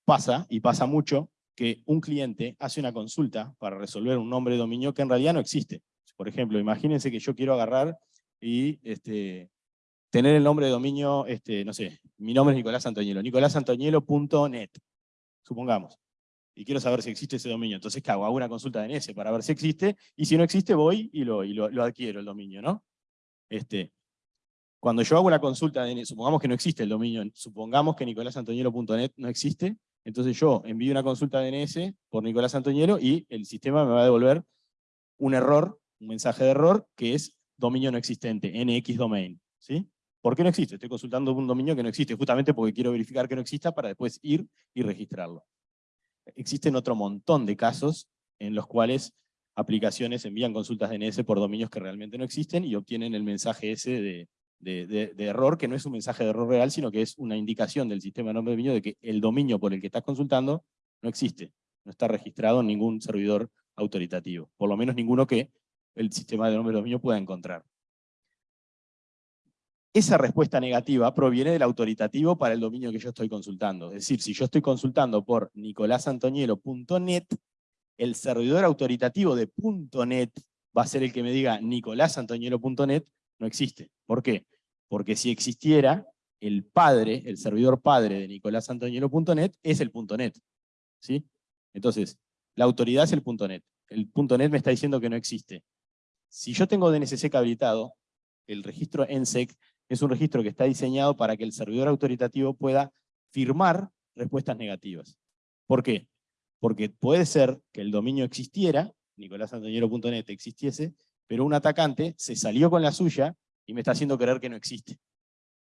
Pasa, y pasa mucho, que un cliente hace una consulta para resolver un nombre de dominio que en realidad no existe. Por ejemplo, imagínense que yo quiero agarrar y este, tener el nombre de dominio, este, no sé, mi nombre es Nicolás Antoñelo, nicolásantoñelo.net, supongamos. Y quiero saber si existe ese dominio. Entonces, ¿qué hago? Hago una consulta de NS para ver si existe, y si no existe, voy y lo, y lo, adquiero el dominio, ¿no? Este, cuando yo hago una consulta, de, supongamos que no existe el dominio, supongamos que nicolásantoñelo.net no existe, entonces yo envío una consulta de DNS por Nicolás Antoñelo y el sistema me va a devolver un error un mensaje de error que es dominio no existente, NX domain. ¿sí? ¿Por qué no existe? Estoy consultando un dominio que no existe, justamente porque quiero verificar que no exista para después ir y registrarlo. Existen otro montón de casos en los cuales aplicaciones envían consultas DNS por dominios que realmente no existen y obtienen el mensaje ese de, de, de, de, error, que no es un mensaje de error real, sino que es una indicación del sistema de nombre de dominio de que el dominio por el que estás consultando no existe, no está registrado en ningún servidor autoritativo, por lo menos ninguno que el sistema de nombre dominio pueda encontrar. Esa respuesta negativa proviene del autoritativo para el dominio que yo estoy consultando. Es decir, si yo estoy consultando por nicolasantonielo.net, el servidor autoritativo de .net va a ser el que me diga nicolasantonielo.net, no existe. ¿Por qué? Porque si existiera, el padre, el servidor padre de nicolasantonielo.net es el .net. ¿sí? Entonces, la autoridad es el .net. El .net me está diciendo que no existe. Si yo tengo DNSSEC habilitado, el registro ENSEC es un registro que está diseñado para que el servidor autoritativo pueda firmar respuestas negativas. ¿Por qué? Porque puede ser que el dominio existiera, nicolásantoñero.net existiese, pero un atacante se salió con la suya y me está haciendo creer que no existe.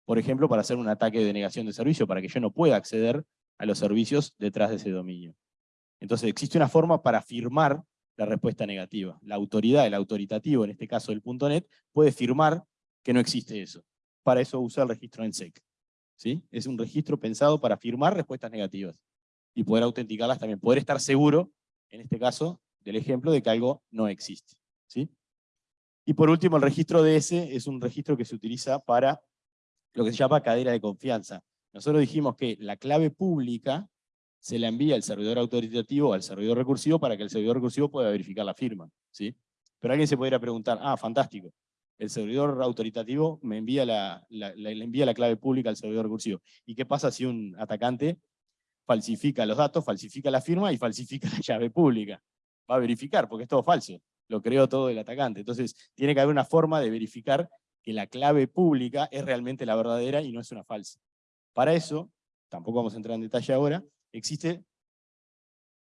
Por ejemplo, para hacer un ataque de negación de servicio, para que yo no pueda acceder a los servicios detrás de ese dominio. Entonces existe una forma para firmar la respuesta negativa. La autoridad, el autoritativo, en este caso el .NET, puede firmar que no existe eso. Para eso usa el registro ENSEC. ¿sí? Es un registro pensado para firmar respuestas negativas y poder autenticarlas también, poder estar seguro, en este caso, del ejemplo de que algo no existe. ¿sí? Y por último, el registro DS es un registro que se utiliza para lo que se llama cadena de confianza. Nosotros dijimos que la clave pública se la envía al servidor autoritativo al servidor recursivo para que el servidor recursivo pueda verificar la firma. ¿sí? Pero alguien se podría preguntar, ah, fantástico, el servidor autoritativo me envía la, le envía la clave pública al servidor recursivo. ¿Y qué pasa si un atacante falsifica los datos, falsifica la firma y falsifica la llave pública? Va a verificar, porque es todo falso. Lo creó todo el atacante. Entonces, tiene que haber una forma de verificar que la clave pública es realmente la verdadera y no es una falsa. Para eso, tampoco vamos a entrar en detalle ahora, existe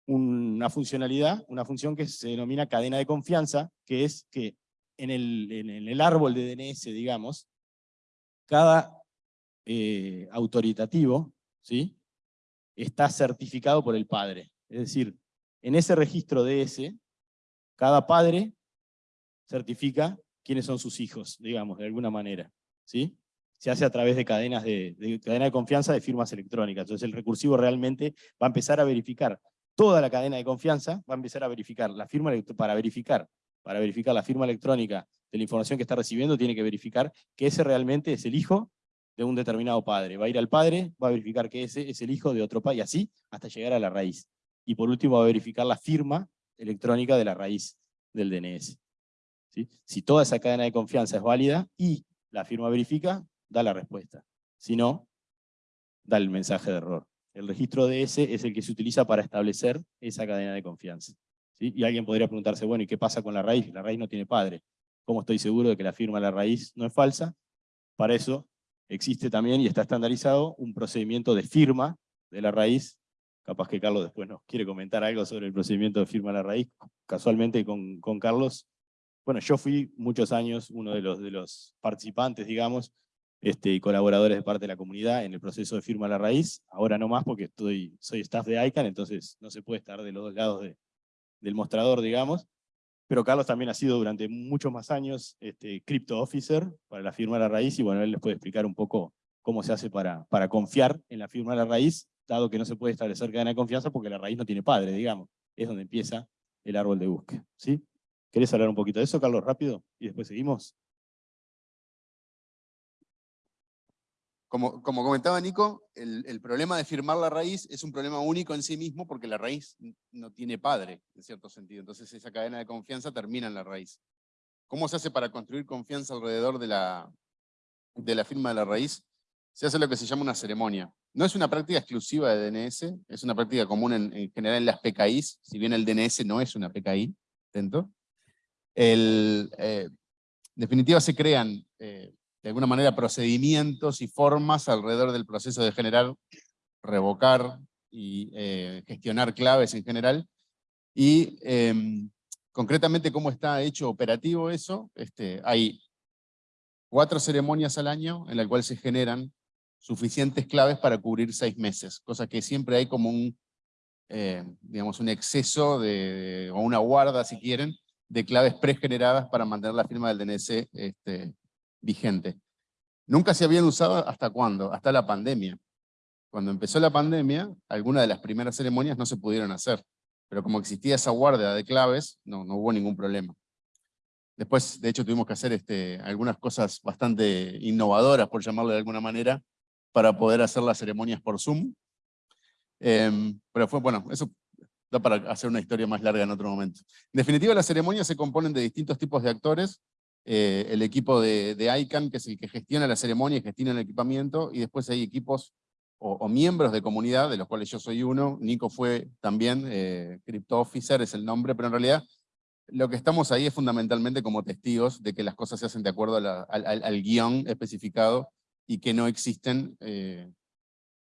una funcionalidad, una función que se denomina cadena de confianza, que es que en el, en el árbol de DNS, digamos, cada eh, autoritativo ¿sí? está certificado por el padre. Es decir, en ese registro DS, cada padre certifica quiénes son sus hijos, digamos, de alguna manera. ¿sí? Se hace a través de cadenas de, cadena de confianza de firmas electrónicas. Entonces el recursivo realmente va a empezar a verificar toda la cadena de confianza, va a empezar a verificar la firma para verificar, para verificar la firma electrónica de la información que está recibiendo, tiene que verificar que ese realmente es el hijo de un determinado padre. Va a ir al padre, va a verificar que ese es el hijo de otro padre, y así hasta llegar a la raíz. Y por último va a verificar la firma electrónica de la raíz del DNS. Si toda esa cadena de confianza es válida y la firma verifica, da la respuesta. Si no, da el mensaje de error. El registro DS es el que se utiliza para establecer esa cadena de confianza. Y alguien podría preguntarse, bueno, ¿y qué pasa con la raíz? La raíz no tiene padre. ¿Cómo estoy seguro de que la firma de la raíz no es falsa? Para eso existe también y está estandarizado un procedimiento de firma de la raíz. Capaz que Carlos después nos quiere comentar algo sobre el procedimiento de firma de la raíz. Casualmente con, con Carlos, bueno, yo fui muchos años uno de los, de los participantes, digamos, este, colaboradores de parte de la comunidad en el proceso de firma de la raíz. Ahora no más porque estoy, soy staff de ICANN, entonces no se puede estar de los dos lados del mostrador, digamos pero Carlos también ha sido durante muchos más años este, Crypto Officer para la firma de la raíz, y bueno, él les puede explicar un poco cómo se hace para, para confiar en la firma de la raíz, dado que no se puede establecer cadena de confianza porque la raíz no tiene padre, digamos. Es donde empieza el árbol de búsqueda. ¿sí? ¿Querés hablar un poquito de eso, Carlos, rápido? Y después seguimos. Como, comentaba Nico, el, problema de firmar la raíz es un problema único en sí mismo porque la raíz no tiene padre, en cierto sentido. Entonces esa cadena de confianza termina en la raíz. ¿Cómo se hace para construir confianza alrededor de la, de la firma de la raíz? Se hace lo que se llama una ceremonia. No es una práctica exclusiva de DNS, es una práctica común en, general en las PKIs, si bien el DNS no es una PKI, dentro. El, eh, en definitiva se crean eh, de alguna manera procedimientos y formas alrededor del proceso de generar, revocar y eh, gestionar claves en general. Y em, concretamente cómo está hecho operativo eso, este, hay cuatro ceremonias al año en las cuales se generan suficientes claves para cubrir seis meses, cosa que siempre hay como un, eh, digamos, un exceso de, o una guarda, si quieren, de claves pregeneradas para mantener la firma del DNS vigente. Nunca se habían usado hasta cuándo, hasta la pandemia. Cuando empezó la pandemia, algunas de las primeras ceremonias no se pudieron hacer, pero como existía esa guardia de claves, no, no hubo ningún problema. Después, de hecho, tuvimos que hacer este, algunas cosas bastante innovadoras, por llamarlo de alguna manera, para poder hacer las ceremonias por Zoom. Em, pero fue, bueno, eso da para hacer una historia más larga en otro momento. En definitiva, las ceremonias se componen de distintos tipos de actores, eh, el equipo de, de, ICANN, que es el que gestiona la ceremonia y gestiona el equipamiento, y después hay equipos o, miembros de comunidad, de los cuales yo soy uno, Nico fue también, eh, Crypto Officer es el nombre, pero en realidad lo que estamos ahí es fundamentalmente como testigos de que las cosas se hacen de acuerdo al, guion especificado y que no existen eh,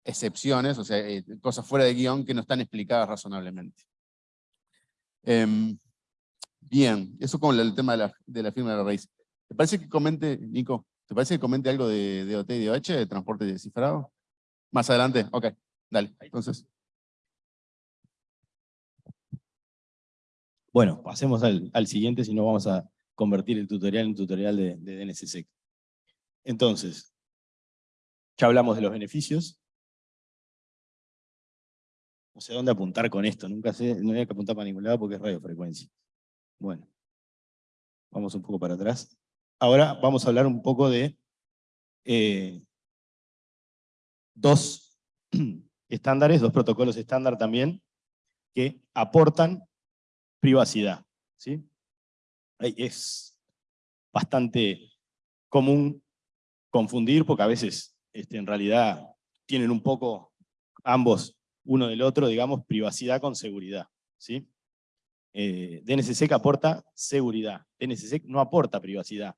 excepciones, o sea, eh, cosas fuera de guion que no están explicadas razonablemente. Em, Bien, eso con el tema de la, de la firma de la raíz. ¿Te parece que comente, Nico, ¿te parece que comente algo de, de OT y de OH, de transporte descifrado? Más adelante, ok, dale, entonces. Bueno, pasemos al, al, siguiente, si no vamos a convertir el tutorial en tutorial de, de DNSSEC. Entonces, ya hablamos de los beneficios. No sé dónde apuntar con esto, nunca sé, no hay que apuntar para ningún lado porque es radiofrecuencia. Bueno, vamos un poco para atrás. Ahora vamos a hablar un poco de eh, dos estándares, dos protocolos estándar también, que aportan privacidad. ¿sí? Es bastante común confundir, porque a veces este, en realidad tienen un poco ambos uno del otro, digamos, privacidad con seguridad. ¿sí? Eh, DNSSEC aporta seguridad, DNSSEC no aporta privacidad.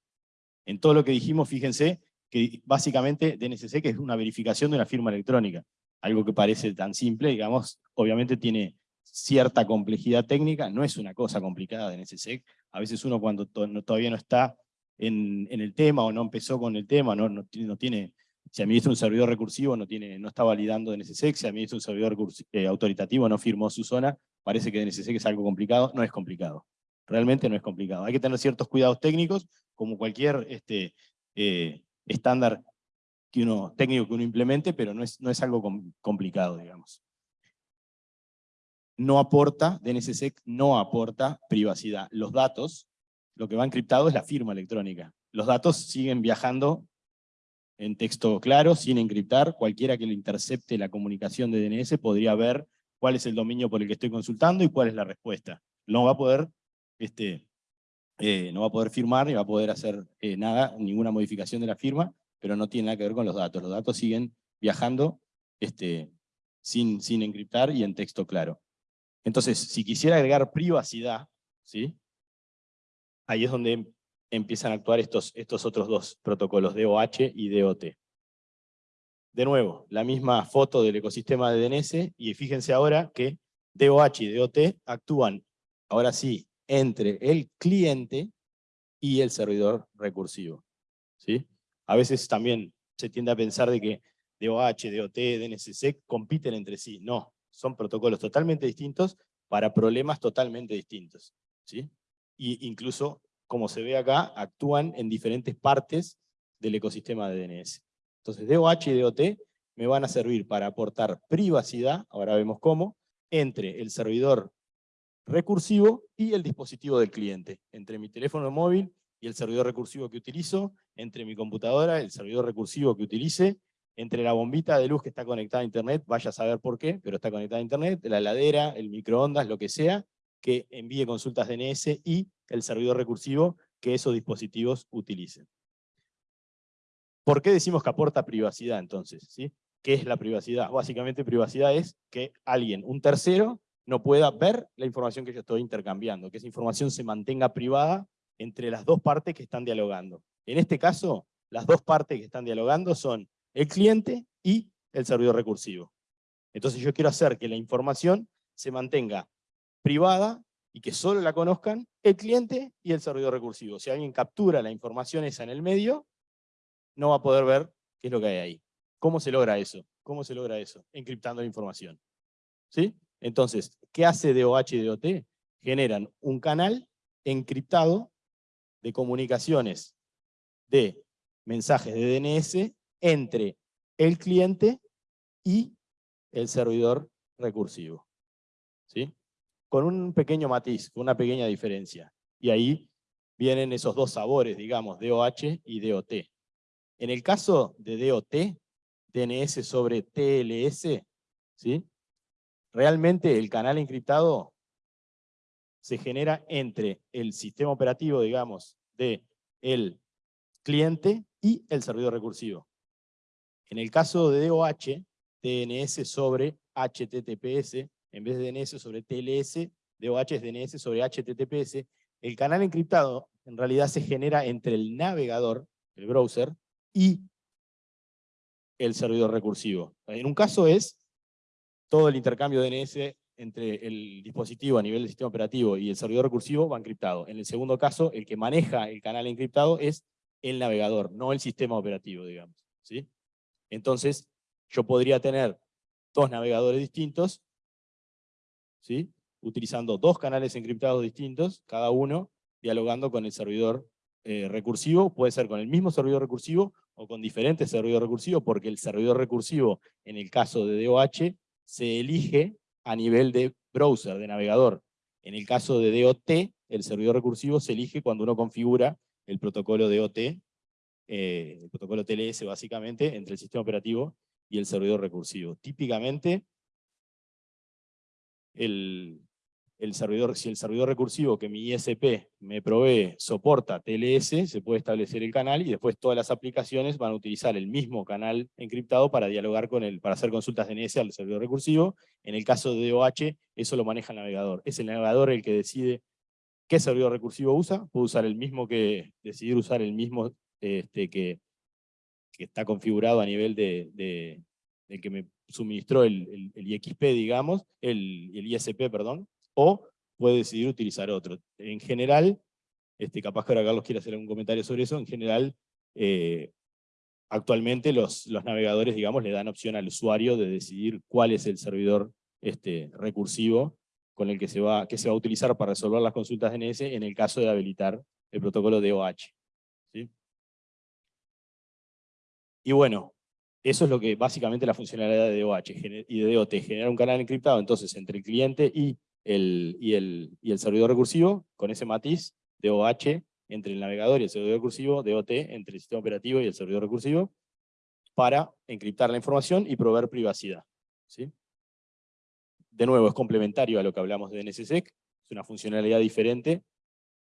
En todo lo que dijimos, fíjense que básicamente DNSSEC es una verificación de una firma electrónica, algo que parece tan simple, digamos, obviamente tiene cierta complejidad técnica, no es una cosa complicada DNSSEC, a veces uno cuando todavía no está en, el tema o no empezó con el tema, no, no, tiene, si administra un servidor recursivo no, tiene, no está validando DNSSEC, si administra un servidor eh, autoritativo no firmó su zona, parece que DNSSEC es algo complicado, no es complicado. Realmente no es complicado. Hay que tener ciertos cuidados técnicos, como cualquier este, eh, estándar técnico que uno implemente, pero no es, no es algo complicado, digamos. No aporta, DNSSEC no aporta privacidad. Los datos, lo que va encriptado es la firma electrónica. Los datos siguen viajando en texto claro, sin encriptar. Cualquiera que le intercepte la comunicación de DNS podría ver cuál es el dominio por el que estoy consultando y cuál es la respuesta. No va a poder, este, eh, no va a poder firmar ni va a poder hacer eh, nada, ninguna modificación de la firma, pero no tiene nada que ver con los datos. Los datos siguen viajando este, sin, sin encriptar y en texto claro. Entonces, si quisiera agregar privacidad, ¿sí? ahí es donde empiezan a actuar estos, estos otros dos protocolos, DOH y DOT. De nuevo, la misma foto del ecosistema de DNS, y fíjense ahora que DOH y DOT actúan, ahora sí, entre el cliente y el servidor recursivo. ¿sí? A veces también se tiende a pensar de que DOH, DOT, DNSSEC compiten entre sí. No, son protocolos totalmente distintos para problemas totalmente distintos. ¿sí? Y incluso, como se ve acá, actúan en diferentes partes del ecosistema de DNS. Entonces DOH y DOT me van a servir para aportar privacidad, ahora vemos cómo, entre el servidor recursivo y el dispositivo del cliente, entre mi teléfono móvil y el servidor recursivo que utilizo, entre mi computadora, el servidor recursivo que utilice, entre la bombita de luz que está conectada a internet, vaya a saber por qué, pero está conectada a internet, la heladera, el microondas, lo que sea, que envíe consultas DNS y el servidor recursivo que esos dispositivos utilicen. ¿Por qué decimos que aporta privacidad entonces? ¿Sí? ¿Qué es la privacidad? Básicamente privacidad es que alguien, un tercero, no pueda ver la información que yo estoy intercambiando, que esa información se mantenga privada entre las dos partes que están dialogando. En este caso, las dos partes que están dialogando son el cliente y el servidor recursivo. Entonces yo quiero hacer que la información se mantenga privada y que solo la conozcan el cliente y el servidor recursivo. Si alguien captura la información esa en el medio, no va a poder ver qué es lo que hay ahí. ¿Cómo se logra eso? ¿Cómo se logra eso? Encriptando la información. ¿Sí? Entonces, ¿qué hace DOH y DOT? Generan un canal encriptado de comunicaciones de mensajes de DNS entre el cliente y el servidor recursivo. ¿Sí? Con un pequeño matiz, con una pequeña diferencia. Y ahí vienen esos dos sabores, digamos, DOH y DOT. En el caso de DOT, DNS sobre TLS, ¿sí? realmente el canal encriptado se genera entre el sistema operativo, digamos, de cliente y el servidor recursivo. En el caso de DOH, DNS sobre HTTPS, en vez de DNS sobre TLS, DOH es DNS sobre HTTPS, el canal encriptado en realidad se genera entre el navegador, el browser, y el servidor recursivo. En un caso es todo el intercambio DNS entre el dispositivo a nivel del sistema operativo y el servidor recursivo va encriptado. En el segundo caso, el que maneja el canal encriptado es el navegador, no el sistema operativo, digamos. ¿sí? Entonces, yo podría tener dos navegadores distintos, ¿sí? utilizando dos canales encriptados distintos, cada uno dialogando con el servidor eh, recursivo, puede ser con el mismo servidor recursivo o con diferentes servidores recursivos, porque el servidor recursivo, en el caso de DOH, se elige a nivel de browser, de navegador. En el caso de DOT, el servidor recursivo se elige cuando uno configura el protocolo DOT eh, el protocolo TLS básicamente, entre el sistema operativo y el servidor recursivo. Típicamente, el, el servidor, si el servidor recursivo que mi ISP me provee soporta TLS, se puede establecer el canal y después todas las aplicaciones van a utilizar el mismo canal encriptado para dialogar con el, para hacer consultas DNS al servidor recursivo. En el caso de DOH, eso lo maneja el navegador. Es el navegador el que decide qué servidor recursivo usa, puede usar el mismo que, decidir usar el mismo este, que, que, está configurado a nivel de, de, que me suministró el, el, IXP, digamos, el, el, ISP, perdón, o puede decidir utilizar otro. En general, este, capaz que ahora Carlos quiere hacer algún comentario sobre eso, en general, eh, actualmente los, los navegadores, digamos, le dan opción al usuario de decidir cuál es el servidor este, recursivo con el que se, va, que se va a utilizar para resolver las consultas DNS en el caso de habilitar el protocolo DOH. Y bueno, eso es lo que básicamente la funcionalidad de DOH y de DOT, generar un canal encriptado entonces entre el cliente y y el, servidor recursivo, con ese matiz, DOH entre el navegador y el servidor recursivo, DOT entre el sistema operativo y el servidor recursivo, para encriptar la información y proveer privacidad. ¿sí? De nuevo, es complementario a lo que hablamos de DNSSEC, es una funcionalidad diferente.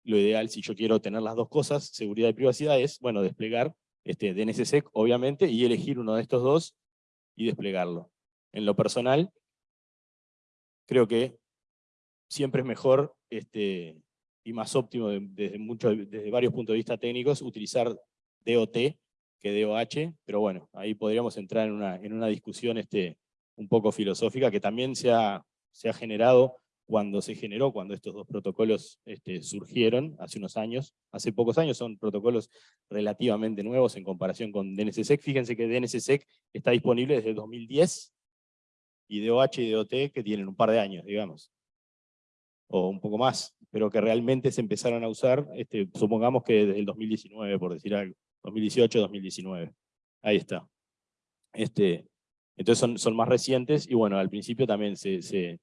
Lo ideal, si yo quiero tener las dos cosas, seguridad y privacidad, es bueno, desplegar este, DNSSEC, obviamente, y elegir uno de estos dos y desplegarlo. En lo personal, creo que siempre es mejor este, y más óptimo desde, desde varios puntos de vista técnicos utilizar DOT que DOH, pero bueno, ahí podríamos entrar en una, en una discusión este, un poco filosófica que también se ha, se ha generado cuando se generó, cuando estos dos protocolos este, surgieron hace unos años, hace pocos años, son protocolos relativamente nuevos en comparación con DNSSEC. Fíjense que DNSSEC está disponible desde 2010 y DOH y DOT que tienen un par de años, digamos, o un poco más, pero que realmente se empezaron a usar, este, supongamos que desde el 2019, por decir algo, 2018, 2019. Ahí está. Este, entonces son, son más recientes y bueno, al principio también se, se,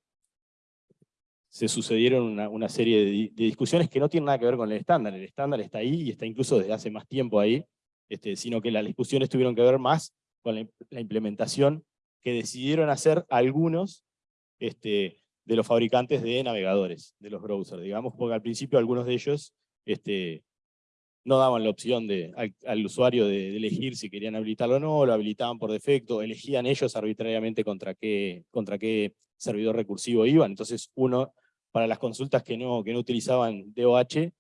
sucedieron una, una serie de, discusiones que no tienen nada que ver con el estándar. El estándar está ahí y está incluso desde hace más tiempo ahí, este, sino que las discusiones tuvieron que ver más con la, implementación que decidieron hacer algunos este, de los fabricantes de navegadores, de los browsers, digamos, porque al principio algunos de ellos este, no daban la opción de, al, usuario de, elegir si querían habilitarlo o no, lo habilitaban por defecto, elegían ellos arbitrariamente contra qué, contra qué servidor recursivo iban. Entonces uno, para las consultas que no, que no utilizaban DOH,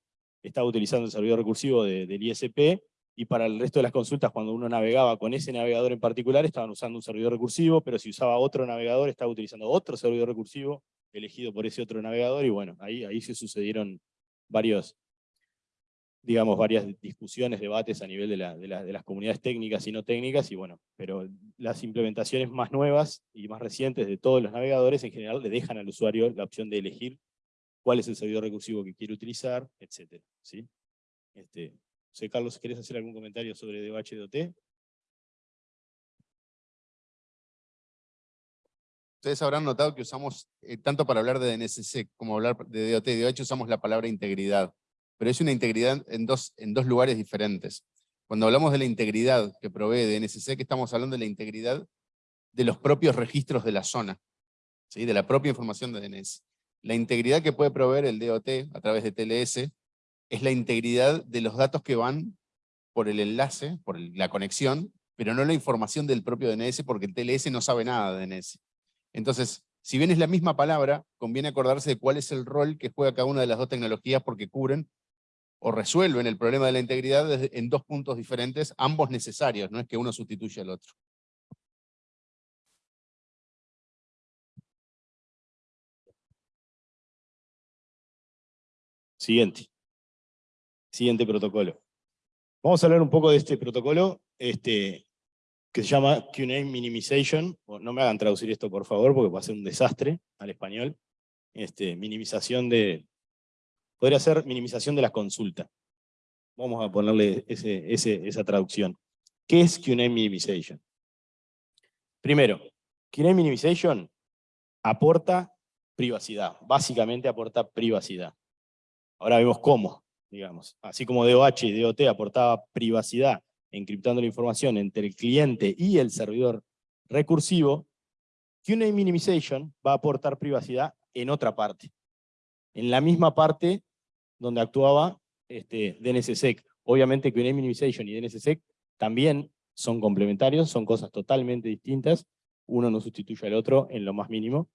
estaba utilizando el servidor recursivo del ISP, y para el resto de las consultas, cuando uno navegaba con ese navegador en particular, estaban usando un servidor recursivo, pero si usaba otro navegador, estaba utilizando otro servidor recursivo, elegido por ese otro navegador, y bueno, ahí, ahí se sucedieron varios, digamos, varias discusiones, debates a nivel de, las comunidades técnicas y no técnicas, y bueno, pero las implementaciones más nuevas y más recientes de todos los navegadores en general le dejan al usuario la opción de elegir cuál es el servidor recursivo que quiere utilizar, etc. ¿sí? Este, sé, Carlos, ¿quieres hacer algún comentario sobre DOH Ustedes habrán notado que usamos, eh, tanto para hablar de DNSC como hablar de DOT y DOH, usamos la palabra integridad pero es una integridad en dos, en dos lugares diferentes. Cuando hablamos de la integridad que provee DNSC, que estamos hablando de la integridad de los propios registros de la zona, ¿sí? de la propia información de DNS. La integridad que puede proveer el DOT a través de TLS es la integridad de los datos que van por el enlace, por la conexión, pero no la información del propio DNS porque el TLS no sabe nada de DNS. Entonces, si bien es la misma palabra, conviene acordarse de cuál es el rol que juega cada una de las dos tecnologías porque cubren o resuelven el problema de la integridad en dos puntos diferentes, ambos necesarios, no es que uno sustituya al otro. Siguiente. Siguiente protocolo. Vamos a hablar un poco de este protocolo este, que se llama QNAME Minimization. No me hagan traducir esto, por favor, porque va a ser un desastre al español. Este, minimización de, podría ser minimización de la consulta. Vamos a ponerle esa traducción. ¿Qué es QNAME Minimization? Primero, QNAME Minimization aporta privacidad, básicamente aporta privacidad. Ahora vemos cómo, digamos. Así como DOH y DOT aportaba privacidad encriptando la información entre el cliente y el servidor recursivo, QNAME Minimization va a aportar privacidad en otra parte. En la misma parte donde actuaba este, DNSSEC. Obviamente que Minimization y DNSSEC también son complementarios, son cosas totalmente distintas, uno no sustituye al otro en lo más mínimo,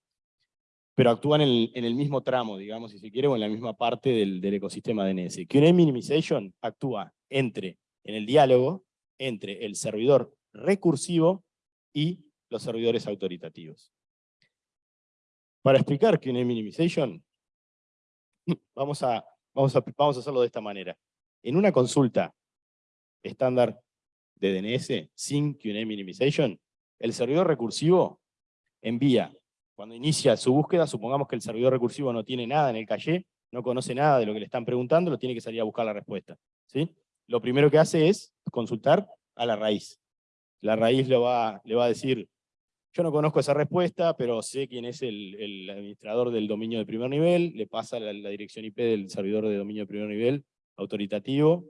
pero actúan en el, mismo tramo, digamos, si se quiere, o en la misma parte del, ecosistema DNS. QNAME Minimization actúa entre, en el diálogo entre el servidor recursivo y los servidores autoritativos. Para explicar QNAME Minimization, vamos a Vamos a, vamos a hacerlo de esta manera. En una consulta estándar de DNS sin QA minimization, el servidor recursivo envía, cuando inicia su búsqueda, supongamos que el servidor recursivo no tiene nada en el caché, no conoce nada de lo que le están preguntando, lo tiene que salir a buscar la respuesta. ¿sí? Lo primero que hace es consultar a la raíz. La raíz le va, le va a decir yo no conozco esa respuesta, pero sé quién es el, administrador del dominio de primer nivel, le pasa la, dirección IP del servidor de dominio de primer nivel autoritativo,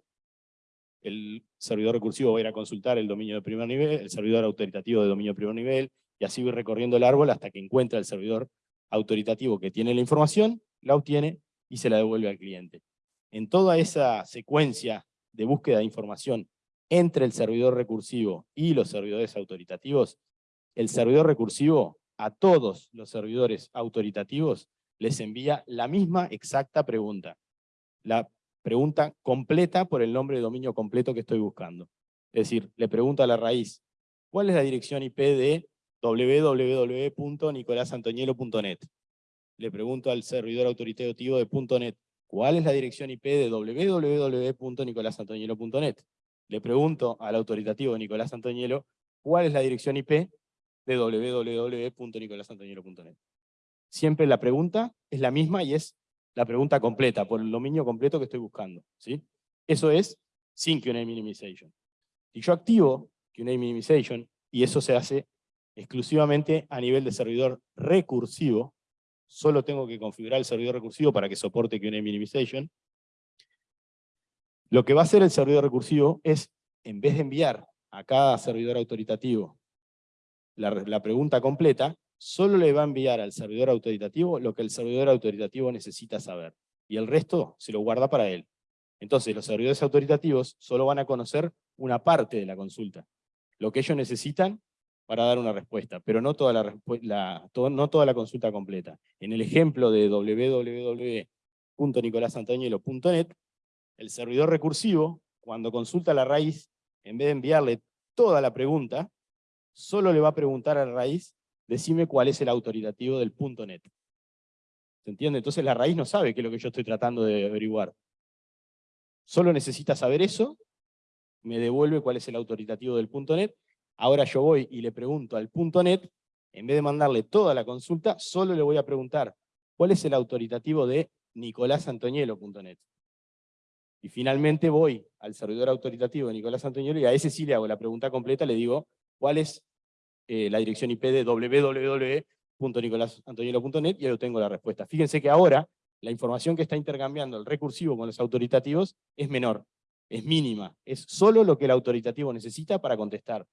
el servidor recursivo va a ir a consultar el dominio de primer nivel, el servidor autoritativo de dominio de primer nivel, y así voy recorriendo el árbol hasta que encuentra el servidor autoritativo que tiene la información, la obtiene y se la devuelve al cliente. En toda esa secuencia de búsqueda de información entre el servidor recursivo y los servidores autoritativos, el servidor recursivo a todos los servidores autoritativos les envía la misma exacta pregunta. La pregunta completa por el nombre de dominio completo que estoy buscando. Es decir, le pregunto a la raíz, ¿cuál es la dirección IP de www.nicolasantoñelo.net? Le pregunto al servidor autoritativo de .net, ¿cuál es la dirección IP de www.nicolasantoñelo.net? Le pregunto al autoritativo Nicolás Antoñelo, ¿cuál es la dirección IP de www.nicolasantoñelo.net? Siempre la pregunta es la misma y es la pregunta completa, por el dominio completo que estoy buscando. ¿sí? Eso es sin QA minimization. Si yo activo QA minimization, y eso se hace exclusivamente a nivel de servidor recursivo, solo tengo que configurar el servidor recursivo para que soporte QA minimization, lo que va a hacer el servidor recursivo es, en vez de enviar a cada servidor autoritativo la, la pregunta completa, solo le va a enviar al servidor autoritativo lo que el servidor autoritativo necesita saber. Y el resto se lo guarda para él. Entonces los servidores autoritativos solo van a conocer una parte de la consulta. Lo que ellos necesitan para dar una respuesta, pero no toda la, consulta completa. En el ejemplo de www.nicolasantoñelo.net, el servidor recursivo, cuando consulta la raíz, en vez de enviarle toda la pregunta, solo le va a preguntar a la raíz decime cuál es el autoritativo del punto .net. ¿Se entiende? Entonces la raíz no sabe qué es lo que yo estoy tratando de averiguar. Solo necesita saber eso, me devuelve cuál es el autoritativo del punto .net, ahora yo voy y le pregunto al punto .net, en vez de mandarle toda la consulta, solo le voy a preguntar cuál es el autoritativo de nicolásantoñelo.net. Y finalmente voy al servidor autoritativo de Nicolás Antoñelo y a ese sí le hago la pregunta completa, le digo cuál es eh, la dirección IP de www.nicolasantoñelo.net y ahí tengo la respuesta. Fíjense que ahora la información que está intercambiando el recursivo con los autoritativos es menor, es mínima, es solo lo que el autoritativo necesita para contestar.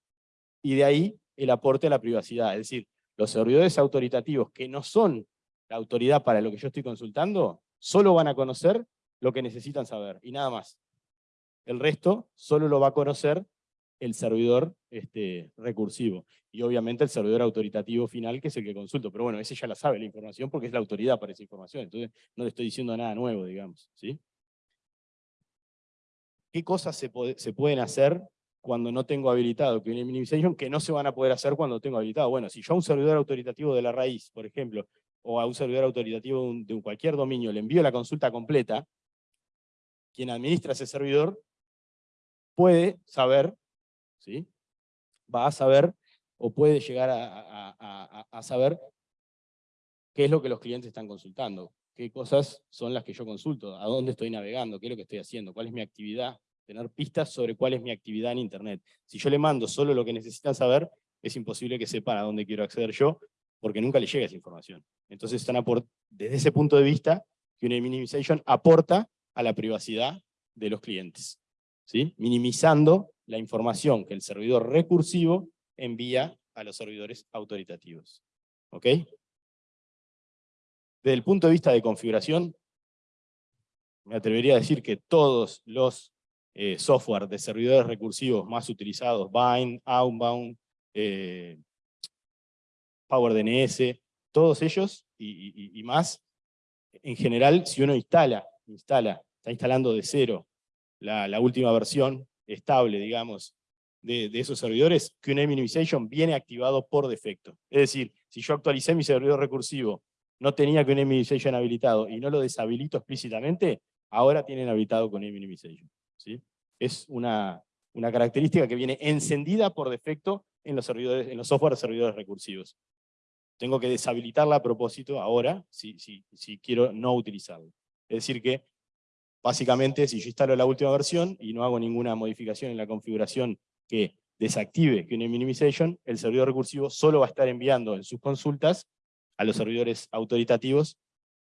Y de ahí el aporte a la privacidad, es decir, los servidores autoritativos que no son la autoridad para lo que yo estoy consultando, solo van a conocer lo que necesitan saber, y nada más. El resto solo lo va a conocer el servidor este, recursivo. Y obviamente el servidor autoritativo final, que es el que consulto. Pero bueno, ese ya la sabe la información porque es la autoridad para esa información. Entonces no le estoy diciendo nada nuevo, digamos. ¿sí? ¿Qué cosas se, se pueden hacer cuando no tengo habilitado que minimization que no se van a poder hacer cuando tengo habilitado? Bueno, si yo a un servidor autoritativo de la raíz, por ejemplo, o a un servidor autoritativo de cualquier dominio le envío la consulta completa, quien administra ese servidor puede saber ¿sí? va a saber o puede llegar a, saber qué es lo que los clientes están consultando, qué cosas son las que yo consulto, a dónde estoy navegando, qué es lo que estoy haciendo, cuál es mi actividad, tener pistas sobre cuál es mi actividad en Internet. Si yo le mando solo lo que necesitan saber, es imposible que sepan a dónde quiero acceder yo, porque nunca le llega esa información. Entonces, están desde ese punto de vista, que una minimization aporta a la privacidad de los clientes, ¿sí? minimizando la información que el servidor recursivo envía a los servidores autoritativos. ¿Ok? Desde el punto de vista de configuración, me atrevería a decir que todos los eh, software de servidores recursivos más utilizados, Bind, Outbound, eh, PowerDNS, todos ellos y, más, en general, si uno instala, instala, está instalando de cero la, última versión, estable, digamos, de, esos servidores, QA Minimization viene activado por defecto. Es decir, si yo actualicé mi servidor recursivo, no tenía QA Minimization habilitado y no lo deshabilito explícitamente, ahora tienen habilitado QA Minimization. Es una, una característica que viene encendida por defecto en los, servidores, en los software de servidores recursivos. Tengo que deshabilitarla a propósito ahora, si, si, si quiero no utilizarlo. Es decir que Básicamente, si yo instalo la última versión y no hago ninguna modificación en la configuración que desactive QA Minimization, el servidor recursivo solo va a estar enviando en sus consultas a los servidores autoritativos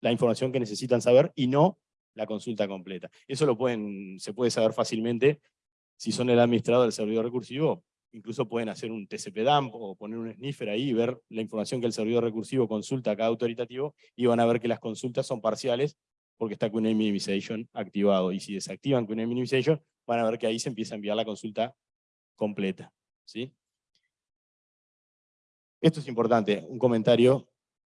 la información que necesitan saber y no la consulta completa. Eso lo pueden, se puede saber fácilmente si son el administrador del servidor recursivo, incluso pueden hacer un TCP dump o poner un sniffer ahí y ver la información que el servidor recursivo consulta a cada autoritativo y van a ver que las consultas son parciales porque está QNAME Minimization activado. Y si desactivan QNAME Minimization, van a ver que ahí se empieza a enviar la consulta completa. ¿sí? Esto es importante, un comentario,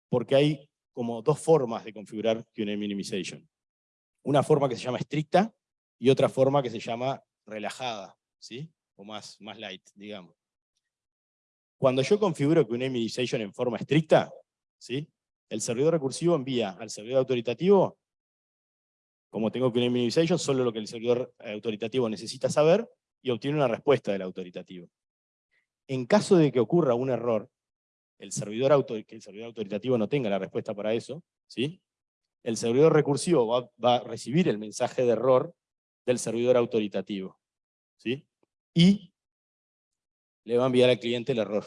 porque hay como dos formas de configurar QNAME Minimization. Una forma que se llama estricta y otra forma que se llama relajada, ¿sí? o más, más light, digamos. Cuando yo configuro QNAME Minimization en forma estricta, ¿sí? el servidor recursivo envía al servidor autoritativo, como tengo QNAME Minimization, solo lo que el servidor autoritativo necesita saber y obtiene una respuesta del autoritativo. En caso de que ocurra un error, el servidor que el servidor autoritativo no tenga la respuesta para eso, ¿sí? El servidor recursivo va, a recibir el mensaje de error del servidor autoritativo. ¿sí? Y le va a enviar al cliente el error.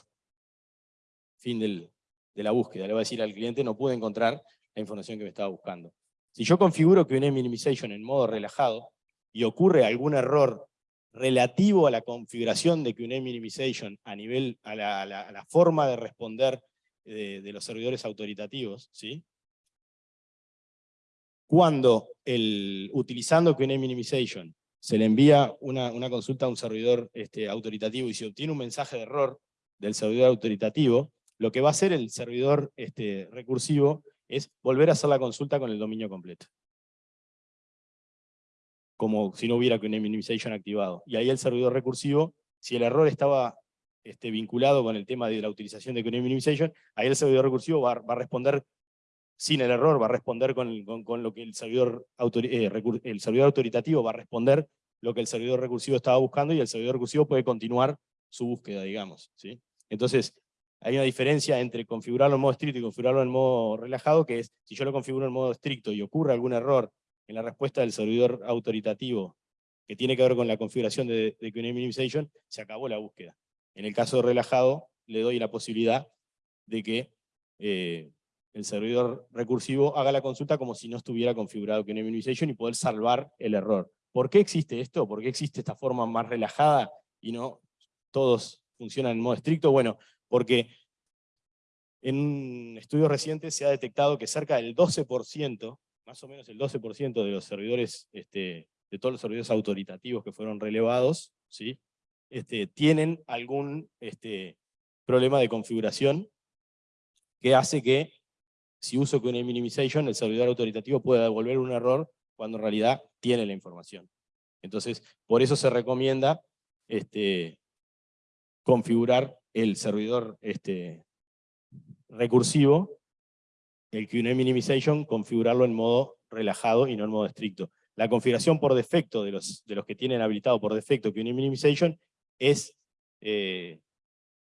Fin del, de la búsqueda. Le va a decir al cliente no pude encontrar la información que me estaba buscando. Si yo configuro que un minimization en modo relajado y ocurre algún error relativo a la configuración de QNAME Minimization a nivel, a la, forma de responder de, de, los servidores autoritativos, ¿sí? Cuando el, utilizando QNAME Minimization se le envía una, una consulta a un servidor este, autoritativo y se obtiene un mensaje de error del servidor autoritativo, lo que va a hacer el servidor este, recursivo es volver a hacer la consulta con el dominio completo como si no hubiera un minimization activado. Y ahí el servidor recursivo, si el error estaba este, vinculado con el tema de la utilización de QNAME minimization, ahí el servidor recursivo va, a responder sin el error, va a responder con, con, lo que el servidor, eh, el servidor autoritativo va a responder lo que el servidor recursivo estaba buscando y el servidor recursivo puede continuar su búsqueda, digamos. ¿sí? Entonces, hay una diferencia entre configurarlo en modo estricto y configurarlo en modo relajado, que es, si yo lo configuro en modo estricto y ocurre algún error en la respuesta del servidor autoritativo que tiene que ver con la configuración de, de Minimization, se acabó la búsqueda. En el caso de relajado, le doy la posibilidad de que eh, el servidor recursivo haga la consulta como si no estuviera configurado QNAME Minimization y poder salvar el error. ¿Por qué existe esto? ¿Por qué existe esta forma más relajada y no todos funcionan en modo estricto? Bueno, porque en un estudio reciente se ha detectado que cerca del 12% más o menos el 12% de los servidores, este, de todos los servidores autoritativos que fueron relevados, este, tienen algún este, problema de configuración que hace que, si uso QNAME Minimization, el servidor autoritativo pueda devolver un error cuando en realidad tiene la información. Entonces, por eso se recomienda este, configurar el servidor este, recursivo el QNAME Minimization, configurarlo en modo relajado y no en modo estricto. La configuración por defecto de los, de los que tienen habilitado por defecto QNAME Minimization es, eh,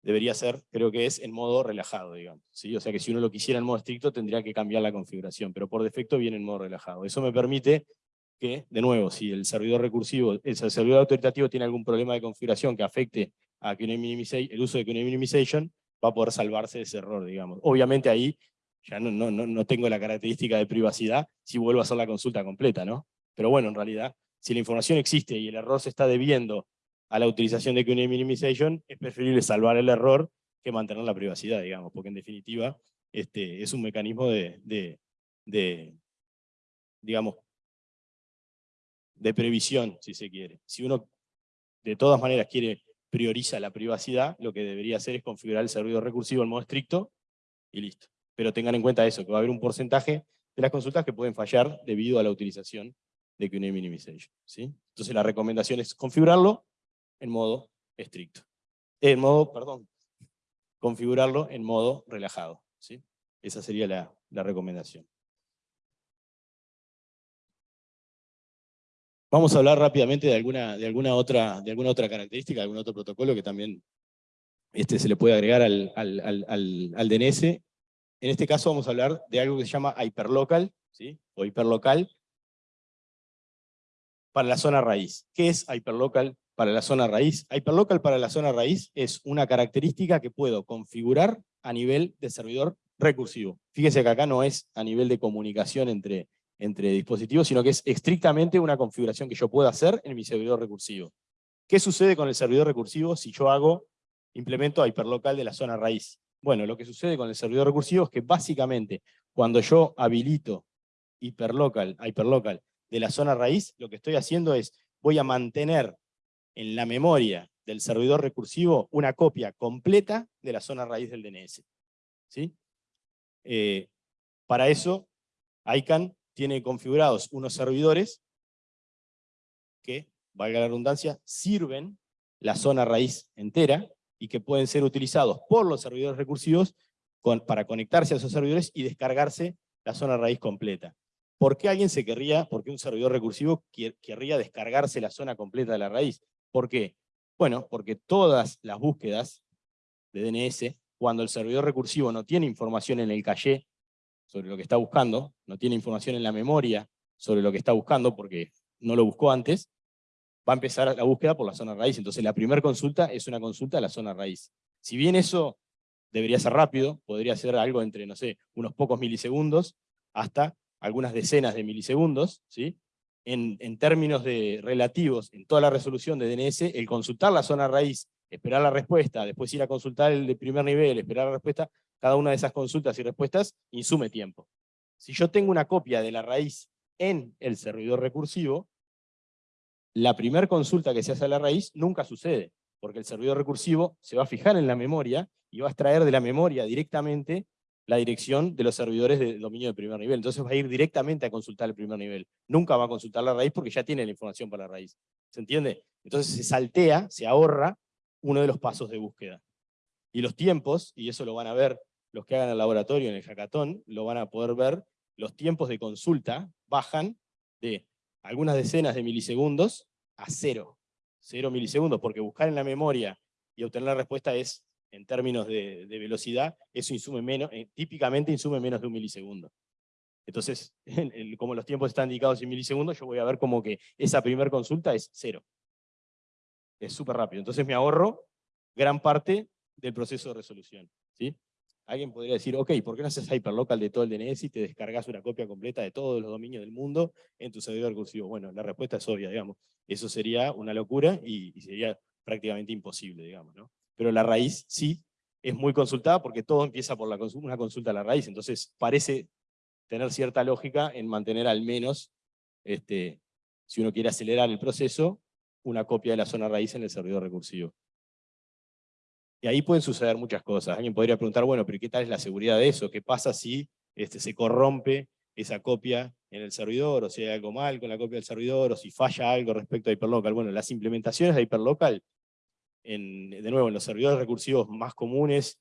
debería ser, creo que es en modo relajado, digamos. ¿sí? O sea que si uno lo quisiera en modo estricto tendría que cambiar la configuración, pero por defecto viene en modo relajado. Eso me permite que, de nuevo, si el servidor recursivo, el servidor autoritativo tiene algún problema de configuración que afecte a el uso de QNAME Minimization, va a poder salvarse de ese error, digamos. Obviamente ahí ya no, no, no tengo la característica de privacidad si vuelvo a hacer la consulta completa, ¿no? Pero bueno, en realidad, si la información existe y el error se está debiendo a la utilización de QNAME Minimization, es preferible salvar el error que mantener la privacidad, digamos, porque en definitiva este, es un mecanismo de, de, digamos, de previsión, si se quiere. Si uno de todas maneras quiere prioriza la privacidad, lo que debería hacer es configurar el servidor recursivo en modo estricto y listo pero tengan en cuenta eso, que va a haber un porcentaje de las consultas que pueden fallar debido a la utilización de QNAME Minimization. ¿sí? Entonces la recomendación es configurarlo en modo estricto. En modo, perdón, configurarlo en modo relajado. ¿sí? Esa sería la, la recomendación. Vamos a hablar rápidamente de alguna, de alguna, otra, de alguna otra característica, algún otro protocolo que también este, se le puede agregar al, al, al, al DNS en este caso vamos a hablar de algo que se llama hyperlocal, ¿sí? o hiperlocal, para la zona raíz. ¿Qué es hyperlocal para la zona raíz? Hyperlocal para la zona raíz es una característica que puedo configurar a nivel de servidor recursivo. Fíjese que acá no es a nivel de comunicación entre, entre dispositivos, sino que es estrictamente una configuración que yo puedo hacer en mi servidor recursivo. ¿Qué sucede con el servidor recursivo si yo hago, implemento hyperlocal de la zona raíz? Bueno, lo que sucede con el servidor recursivo es que básicamente cuando yo habilito hyperlocal, hyperlocal de la zona raíz, lo que estoy haciendo es, voy a mantener en la memoria del servidor recursivo una copia completa de la zona raíz del DNS. ¿sí? Eh, para eso, ICANN tiene configurados unos servidores que, valga la redundancia, sirven la zona raíz entera y que pueden ser utilizados por los servidores recursivos para conectarse a esos servidores y descargarse la zona raíz completa. ¿Por qué alguien se querría, por qué un servidor recursivo querría descargarse la zona completa de la raíz? ¿Por qué? Bueno, porque todas las búsquedas de DNS, cuando el servidor recursivo no tiene información en el caché sobre lo que está buscando, no tiene información en la memoria sobre lo que está buscando, porque no lo buscó antes, va a empezar la búsqueda por la zona raíz. Entonces la primera consulta es una consulta a la zona raíz. Si bien eso debería ser rápido, podría ser algo entre, no sé, unos pocos milisegundos, hasta algunas decenas de milisegundos, ¿sí? En, términos de relativos, en toda la resolución de DNS, el consultar la zona raíz, esperar la respuesta, después ir a consultar el de primer nivel, esperar la respuesta, cada una de esas consultas y respuestas insume tiempo. Si yo tengo una copia de la raíz en el servidor recursivo, la primera consulta que se hace a la raíz nunca sucede, porque el servidor recursivo se va a fijar en la memoria y va a extraer de la memoria directamente la dirección de los servidores de dominio de primer nivel. Entonces va a ir directamente a consultar el primer nivel. Nunca va a consultar la raíz porque ya tiene la información para la raíz. ¿Se entiende? Entonces se saltea, se ahorra uno de los pasos de búsqueda. Y los tiempos, y eso lo van a ver los que hagan el laboratorio en el hackathon, lo van a poder ver, los tiempos de consulta bajan de algunas decenas de milisegundos a cero. Cero milisegundos, porque buscar en la memoria y obtener la respuesta es, en términos de, velocidad, eso insume menos, eh, típicamente insume menos de un milisegundo. Entonces, como los tiempos están indicados en milisegundos, yo voy a ver como que esa primera consulta es cero. Es súper rápido. Entonces me ahorro gran parte del proceso de resolución. ¿sí? Alguien podría decir, ok, ¿por qué no haces hyperlocal de todo el DNS y te descargas una copia completa de todos los dominios del mundo en tu servidor recursivo? Bueno, la respuesta es obvia, digamos. Eso sería una locura y, sería prácticamente imposible, digamos. ¿no? Pero la raíz sí es muy consultada porque todo empieza por una consulta a la raíz, entonces parece tener cierta lógica en mantener al menos, este, si uno quiere acelerar el proceso, una copia de la zona raíz en el servidor recursivo. Y ahí pueden suceder muchas cosas. Alguien podría preguntar, bueno, pero ¿qué tal es la seguridad de eso? ¿Qué pasa si este, se corrompe esa copia en el servidor, o si hay algo mal con la copia del servidor, o si falla algo respecto a Hyperlocal? Bueno, las implementaciones de Hyperlocal, en, de nuevo, en los servidores recursivos más comunes,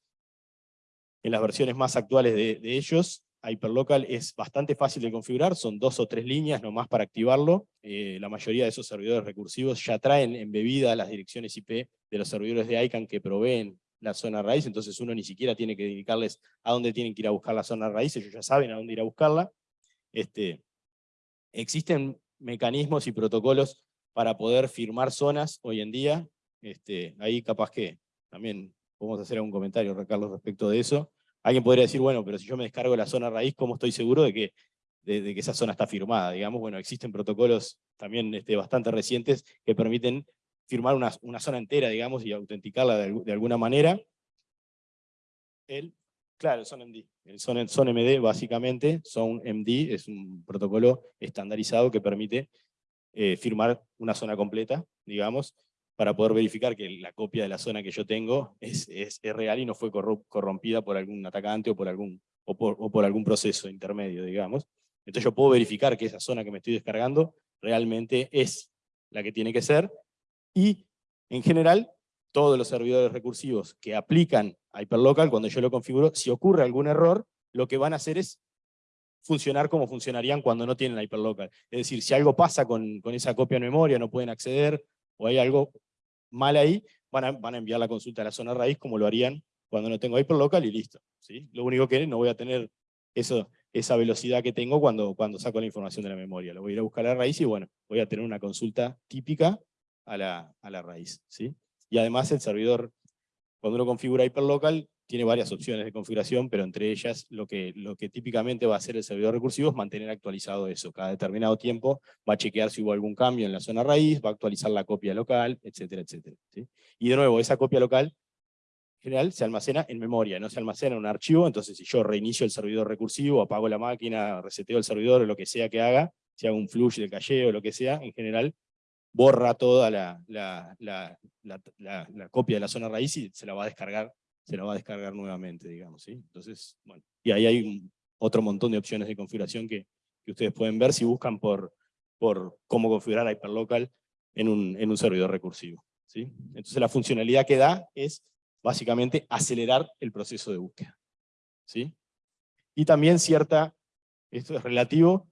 en las versiones más actuales de, de ellos, Hyperlocal es bastante fácil de configurar, son dos o tres líneas nomás para activarlo. Eh, la mayoría de esos servidores recursivos ya traen embebida las direcciones IP de los servidores de ICANN que proveen la zona raíz, entonces uno ni siquiera tiene que indicarles a dónde tienen que ir a buscar la zona raíz, ellos ya saben a dónde ir a buscarla. Este, existen mecanismos y protocolos para poder firmar zonas hoy en día, este, ahí capaz que también podemos hacer algún comentario, Carlos, respecto de eso. Alguien podría decir, bueno, pero si yo me descargo la zona raíz, ¿cómo estoy seguro de que, de, que esa zona está firmada? Digamos, bueno, existen protocolos también este, bastante recientes que permiten firmar una, una zona entera, digamos, y autenticarla de, alguna manera. El, claro, el SonMD. El Son, SonMD, básicamente, SonMD es un protocolo estandarizado que permite eh, firmar una zona completa, digamos, para poder verificar que la copia de la zona que yo tengo es, es, real y no fue corrompida por algún atacante o por algún, o por, o por algún proceso intermedio, digamos. Entonces yo puedo verificar que esa zona que me estoy descargando realmente es la que tiene que ser, y en general, todos los servidores recursivos que aplican Hyperlocal, cuando yo lo configuro, si ocurre algún error, lo que van a hacer es funcionar como funcionarían cuando no tienen Hyperlocal. Es decir, si algo pasa con, con esa copia de memoria, no pueden acceder, o hay algo mal ahí, van a, van a enviar la consulta a la zona raíz como lo harían cuando no tengo hyperlocal y listo. ¿sí? Lo único que no voy a tener eso, esa velocidad que tengo cuando, cuando saco la información de la memoria. Lo voy a ir a buscar a la raíz y bueno, voy a tener una consulta típica a la, a la raíz. ¿sí? Y además el servidor, cuando uno configura hyperlocal, tiene varias opciones de configuración, pero entre ellas lo que, lo que típicamente va a hacer el servidor recursivo es mantener actualizado eso. Cada determinado tiempo va a chequear si hubo algún cambio en la zona raíz, va a actualizar la copia local, etcétera, etcétera. Y de nuevo, esa copia local en general se almacena en memoria, no se almacena en un archivo, entonces si yo reinicio el servidor recursivo, apago la máquina, reseteo el servidor o lo que sea que haga, si hago un flush de calle o lo que sea, en general borra toda la, la, la- la copia de la zona raíz y se la va a descargar, se la va a descargar nuevamente, digamos. ¿sí? Entonces, bueno, y ahí hay otro montón de opciones de configuración que, que ustedes pueden ver si buscan por, por cómo configurar Hyperlocal en un, en un servidor recursivo. ¿sí? Entonces la funcionalidad que da es básicamente acelerar el proceso de búsqueda. ¿sí? Y también cierta, esto es relativo,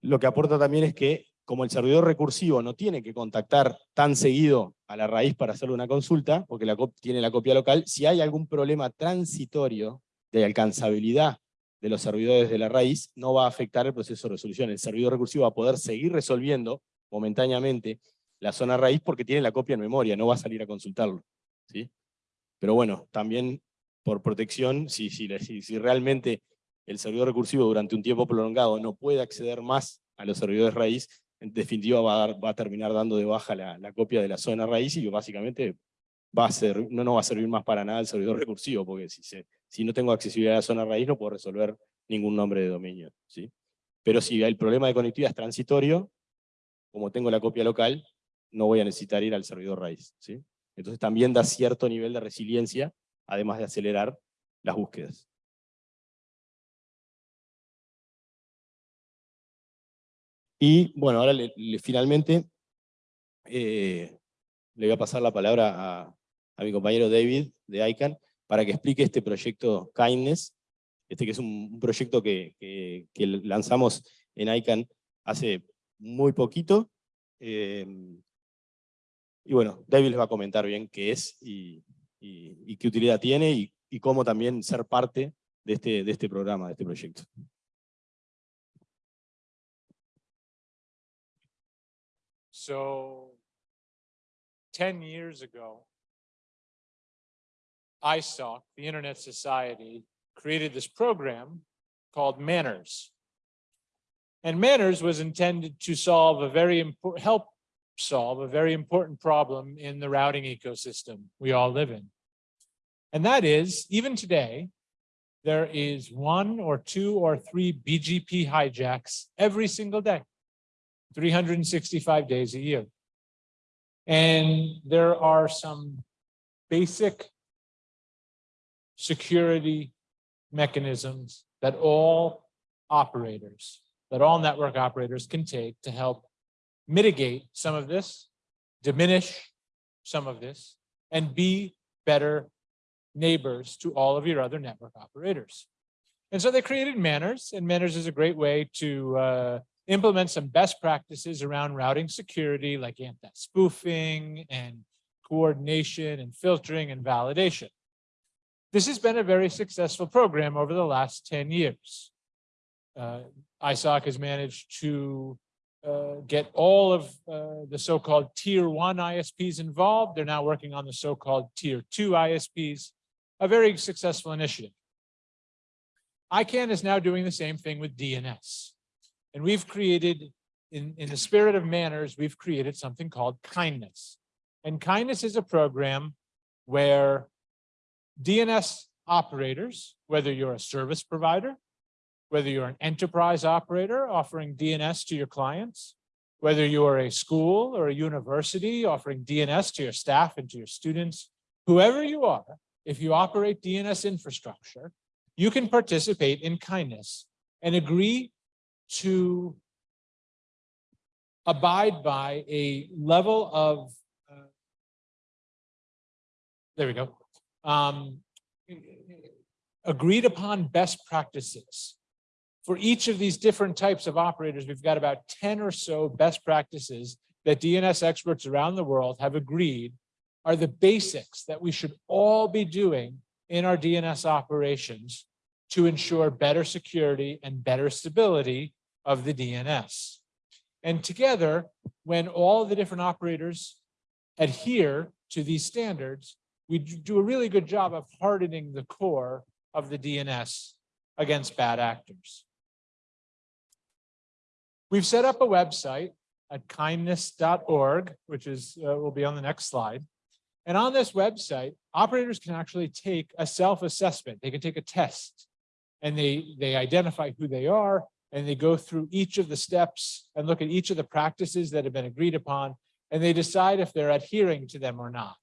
lo que aporta también es que como el servidor recursivo no tiene que contactar tan seguido a la raíz para hacerle una consulta, porque tiene la copia local, si hay algún problema transitorio de alcanzabilidad de los servidores de la raíz, no va a afectar el proceso de resolución. El servidor recursivo va a poder seguir resolviendo momentáneamente la zona raíz porque tiene la copia en memoria, no va a salir a consultarlo. ¿sí? Pero bueno, también por protección, si, si- si realmente el servidor recursivo durante un tiempo prolongado no puede acceder más a los servidores raíz, en definitiva va a, terminar dando de baja la, copia de la zona raíz y básicamente va a ser, no, no va a servir más para nada el servidor recursivo, porque si no tengo accesibilidad a la zona raíz no puedo resolver ningún nombre de dominio. ¿sí? Pero si el problema de conectividad es transitorio, como tengo la copia local, no voy a necesitar ir al servidor raíz. ¿sí? Entonces también da cierto nivel de resiliencia, además de acelerar las búsquedas. Y bueno, ahora finalmente eh, le voy a pasar la palabra a, mi compañero David de ICANN para que explique este proyecto Kindness, este que es un, proyecto que, lanzamos en ICANN hace muy poquito. eh, y bueno, David les va a comentar bien qué es y qué utilidad tiene y, y cómo también ser parte de este, de este programa, de este proyecto. So ten years ago, ISOC, the Internet Society, created this program called Manners. And Manners was intended to solve a very important, help solve a very important problem in the routing ecosystem we all live in. And that is, even today, there is one or two or three BGP hijacks every single day. 365 days a year. And there are some basic security mechanisms that all operators, that all network operators can take to help mitigate some of this, diminish some of this, and be better neighbors to all of your other network operators. And so they created Manners, and Manners is a great way to uh, implement some best practices around routing security like anti-spoofing and coordination and filtering and validation. This has been a very successful program over the last 10 years. Uh, ISOC has managed to uh, get all of uh, the so-called tier one ISPs involved. They're now working on the so-called tier two ISPs, a very successful initiative. ICANN is now doing the same thing with DNS. And we've created, in, in the spirit of manners, we've created something called kindness. And kindness is a program where DNS operators, whether you're a service provider, whether you're an enterprise operator offering DNS to your clients, whether you are a school or a university offering DNS to your staff and to your students, whoever you are, if you operate DNS infrastructure, you can participate in kindness and agree to abide by a level of, uh, there we go, um, agreed upon best practices. For each of these different types of operators, we've got about 10 or so best practices that DNS experts around the world have agreed are the basics that we should all be doing in our DNS operations to ensure better security and better stability of the DNS. And together, when all the different operators adhere to these standards, we do a really good job of hardening the core of the DNS against bad actors. We've set up a website at kindness.org, which is, uh, will be on the next slide. And on this website, operators can actually take a self-assessment. They can take a test and they, they identify who they are and they go through each of the steps and look at each of the practices that have been agreed upon and they decide if they're adhering to them or not.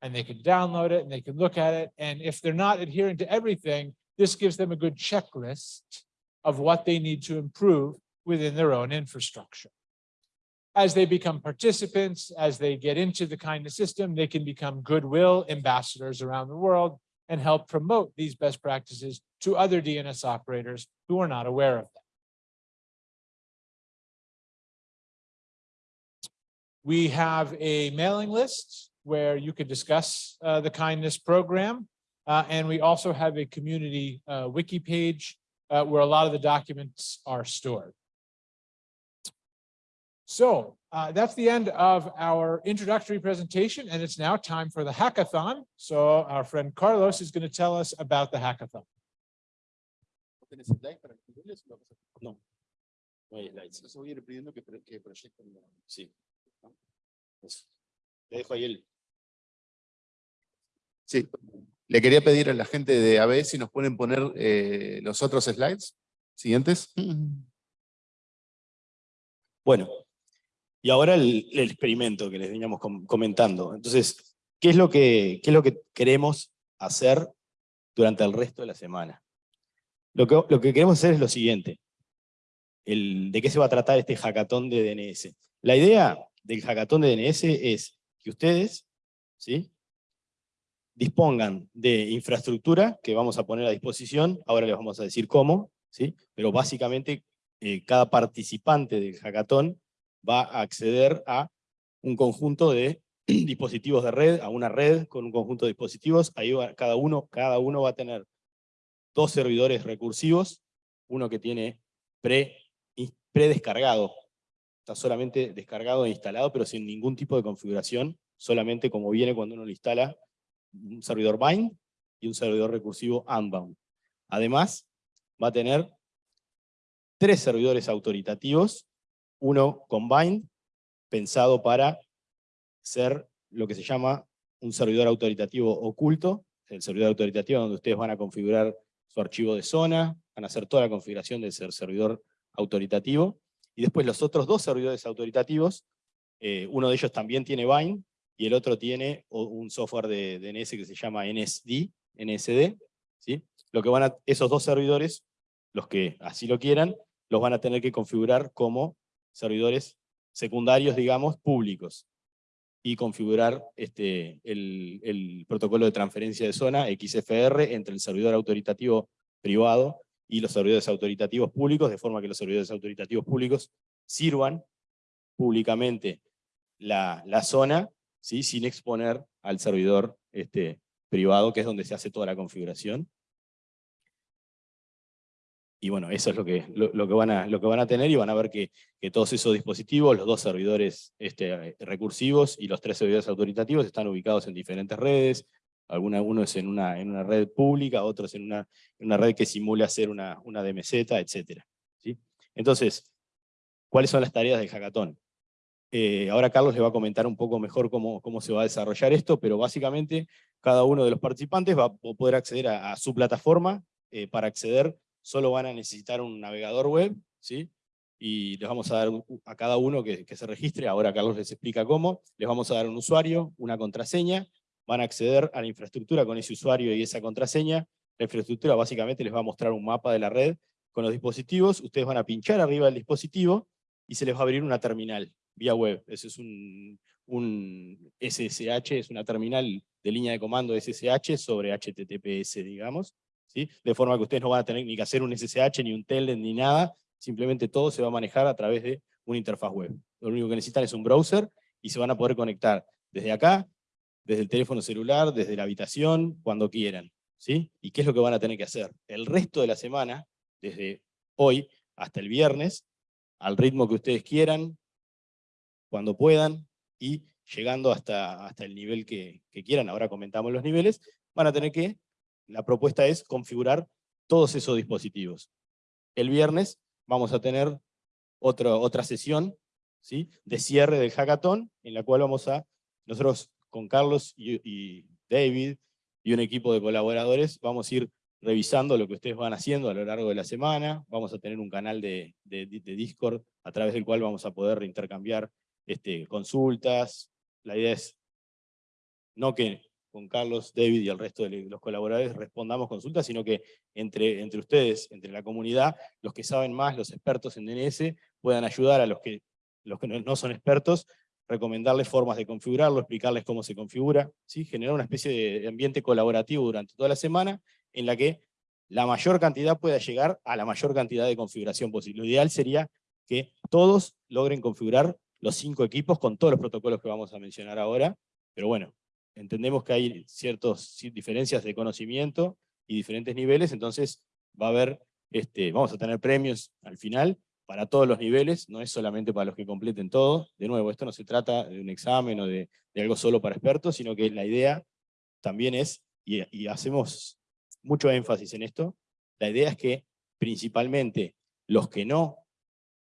And they can download it and they can look at it. And if they're not adhering to everything, this gives them a good checklist of what they need to improve within their own infrastructure. As they become participants, as they get into the kindness system, they can become goodwill ambassadors around the world and help promote these best practices to other DNS operators who are not aware of them. We have a mailing list where you could discuss uh, the kindness program. Uh, and we also have a community uh, wiki page uh, where a lot of the documents are stored. So uh, that's the end of our introductory presentation, and it's now time for the hackathon. So our friend Carlos is going to tell us about the hackathon. ¿Tenés slides para escribirles o lo vas a- No. No hay slides. Entonces voy a ir pidiendo que, que proyecten. Sí. Dejo ahí el. Sí, le quería pedir a la gente de AB si nos pueden poner eh, los otros slides siguientes. Bueno, y ahora el, el experimento que les veníamos com- comentando. Entonces, ¿qué es, lo que, ¿qué es lo que queremos hacer durante el resto de la semana? Lo que, lo que queremos hacer es lo siguiente. El, ¿De qué se va a tratar este hackathon de DNS? La idea del hackathon de DNS es que ustedes ¿sí? dispongan de infraestructura que vamos a poner a disposición, ahora les vamos a decir cómo, ¿sí? pero básicamente eh, cada participante del hackathon va a acceder a un conjunto de dispositivos de red, a una red con un conjunto de dispositivos, ahí cada, uno, cada uno va a tener dos servidores recursivos, uno que tiene pre, predescargado, está solamente descargado e instalado, pero sin ningún tipo de configuración, solamente como viene cuando uno lo instala, un servidor bind y un servidor recursivo unbound. Además, va a tener tres servidores autoritativos, uno con bind, pensado para ser lo que se llama un servidor autoritativo oculto, el servidor autoritativo donde ustedes van a configurar su archivo de zona, van a hacer toda la configuración del ser- servidor autoritativo, y después los otros dos servidores autoritativos, eh, uno de ellos también tiene bind, y el otro tiene un software de DNS que se llama NSD, NSD, ¿sí? Lo que van a, esos dos servidores, los que así lo quieran, los van a tener que configurar como servidores secundarios, digamos, públicos. Y configurar este, el, el protocolo de transferencia de zona, XFR, entre el servidor autoritativo privado y los servidores autoritativos públicos, de forma que los servidores autoritativos públicos sirvan públicamente la, la zona, ¿sí? sin exponer al servidor este, privado, que es donde se hace toda la configuración. Y bueno, eso es lo que, lo, que, van, a, lo que van a tener y van a ver que, que todos esos dispositivos, los dos servidores este, recursivos y los tres servidores autoritativos están ubicados en diferentes redes, alguna, uno es en una, en una red pública, otros en una, en una red que simula ser una, una DMZ, etc. ¿sí? Entonces, ¿cuáles son las tareas del hackathon? Eh, ahora Carlos le va a comentar un poco mejor cómo, cómo se va a desarrollar esto, pero básicamente cada uno de los participantes va a poder acceder a, a su plataforma. eh, para acceder solo van a necesitar un navegador web, ¿sí? y les vamos a dar a cada uno que, que se registre, ahora Carlos les explica cómo, les vamos a dar un usuario, una contraseña, van a acceder a la infraestructura con ese usuario y esa contraseña, la infraestructura básicamente les va a mostrar un mapa de la red con los dispositivos, ustedes van a pinchar arriba del dispositivo y se les va a abrir una terminal vía web, ese es un, un SSH, es una terminal de línea de comando SSH sobre HTTPS, digamos, ¿sí? de forma que ustedes no van a tener ni que hacer un SSH, ni un telnet, ni nada, simplemente todo se va a manejar a través de una interfaz web. Lo único que necesitan es un browser y se van a poder conectar desde acá, desde el teléfono celular, desde la habitación, cuando quieran. ¿sí? ¿Y qué es lo que van a tener que hacer? El resto de la semana, desde hoy hasta el viernes, al ritmo que ustedes quieran, cuando puedan, y llegando hasta, hasta el nivel que, quieran, ahora comentamos los niveles, van a tener que, la propuesta es configurar todos esos dispositivos. El viernes vamos a tener otra, otra sesión ¿sí? de cierre del hackathon, en la cual vamos a, nosotros con Carlos y, David y un equipo de colaboradores, vamos a ir revisando lo que ustedes van haciendo a lo largo de la semana, vamos a tener un canal de Discord a través del cual vamos a poder intercambiar este, consultas, la idea es no que con Carlos, David y el resto de los colaboradores respondamos consultas, sino que entre, entre ustedes, entre la comunidad, los que saben más, los expertos en DNS, puedan ayudar a los que, los que no son expertos, recomendarles formas de configurarlo, explicarles cómo se configura, ¿sí? generar una especie de ambiente colaborativo durante toda la semana, en la que la mayor cantidad pueda llegar a la mayor cantidad de configuración posible. Lo ideal sería que todos logren configurar los cinco equipos con todos los protocolos que vamos a mencionar ahora, pero bueno, entendemos que hay ciertas diferencias de conocimiento y diferentes niveles, entonces va a haber, este, vamos a tener premios al final para todos los niveles, no es solamente para los que completen todo. De nuevo, esto no se trata de un examen o de, algo solo para expertos, sino que la idea también es, y, y hacemos mucho énfasis en esto, la idea es que principalmente los que no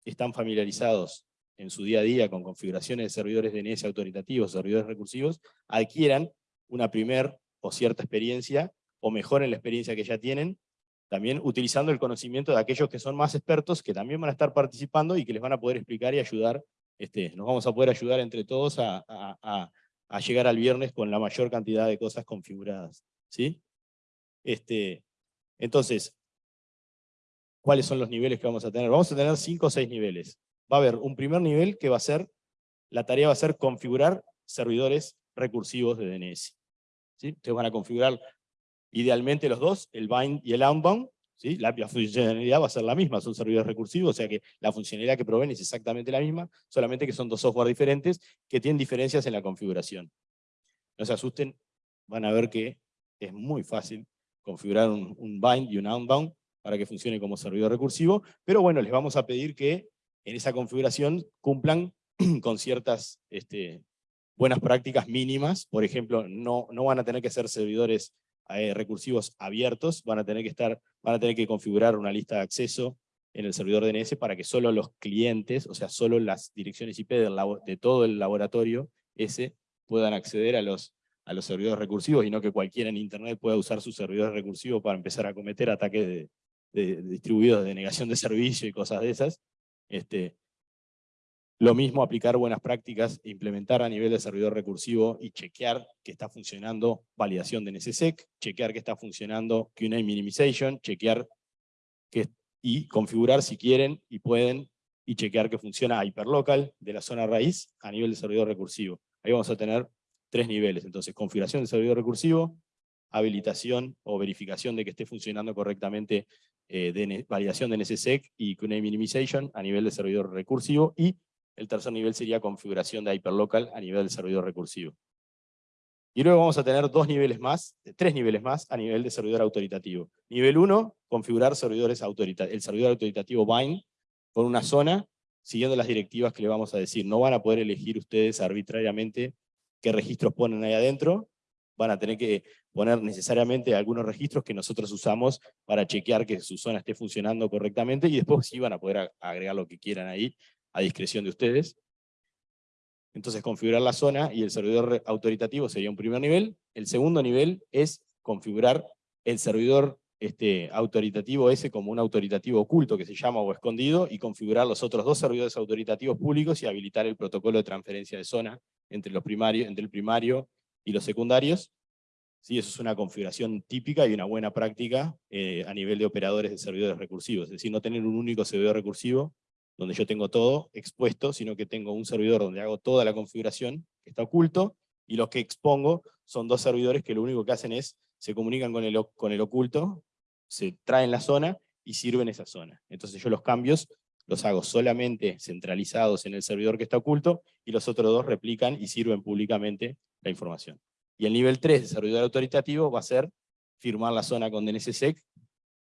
están familiarizados en su día a día con configuraciones de servidores DNS autoritativos, servidores recursivos, adquieran una primer o cierta experiencia, o mejoren la experiencia que ya tienen, también utilizando el conocimiento de aquellos que son más expertos, que también van a estar participando y que les van a poder explicar y ayudar, este, nos vamos a poder ayudar entre todos a, llegar al viernes con la mayor cantidad de cosas configuradas. ¿sí? Este, entonces, ¿cuáles son los niveles que vamos a tener? Vamos a tener cinco o seis niveles va a haber un primer nivel que va a ser, la tarea va a ser configurar servidores recursivos de DNS. ¿sí? Ustedes van a configurar idealmente los dos, el bind y el outbound, ¿sí? la, funcionalidad va a ser la misma, son servidores recursivos, o sea que la funcionalidad que proveen es exactamente la misma, solamente que son dos software diferentes que tienen diferencias en la configuración. No se asusten, van a ver que es muy fácil configurar un, un bind y un outbound para que funcione como servidor recursivo, pero bueno, les vamos a pedir que en esa configuración cumplan con ciertas este, buenas prácticas mínimas. Por ejemplo, no, no van a tener que ser servidores eh, recursivos abiertos, van a, tener que estar, van a tener que configurar una lista de acceso en el servidor DNS para que solo los clientes, o sea, solo las direcciones IP de todo el laboratorio ese, puedan acceder a los, a los servidores recursivos y no que cualquiera en Internet pueda usar su servidor recursivo para empezar a cometer ataques de, de distribuidos de negación de servicio y cosas de esas. Este, lo mismo aplicar buenas prácticas, implementar a nivel de servidor recursivo y chequear que está funcionando validación de NSSEC, chequear que está funcionando QA minimization, chequear que, y configurar si quieren y pueden y chequear que funciona hyperlocal de la zona raíz a nivel de servidor recursivo. Ahí vamos a tener tres niveles, entonces configuración del servidor recursivo, habilitación o verificación de que esté funcionando correctamente eh, de validación de NSSEC y QA minimization a nivel de servidor recursivo, y el tercer nivel sería configuración de hyperlocal a nivel de servidor recursivo. Y luego vamos a tener dos niveles más, tres niveles más a nivel de servidor autoritativo. Nivel 1, configurar servidores el servidor autoritativo bind con una zona, siguiendo las directivas que le vamos a decir. No van a poder elegir ustedes arbitrariamente qué registros ponen ahí adentro, van a tener que poner necesariamente algunos registros que nosotros usamos para chequear que su zona esté funcionando correctamente y después sí van a poder agregar lo que quieran ahí a discreción de ustedes. Entonces configurar la zona y el servidor autoritativo sería un primer nivel. El segundo nivel es configurar el servidor este, autoritativo ese como un autoritativo oculto que se llama o escondido y configurar los otros dos servidores autoritativos públicos y habilitar el protocolo de transferencia de zona entre, los primarios, entre el primario y los secundarios. Sí, eso es una configuración típica y una buena práctica eh, a nivel de operadores de servidores recursivos. Es decir, no tener un único servidor recursivo donde yo tengo todo expuesto, sino que tengo un servidor donde hago toda la configuración, que está oculto, y los que expongo son dos servidores que lo único que hacen es, se comunican con el, con el oculto, se traen la zona y sirven esa zona. Entonces yo los cambios los hago solamente centralizados en el servidor que está oculto, y los otros dos replican y sirven públicamente la información. Y el nivel 3 de servidor autoritativo va a ser firmar la zona con DNSSEC,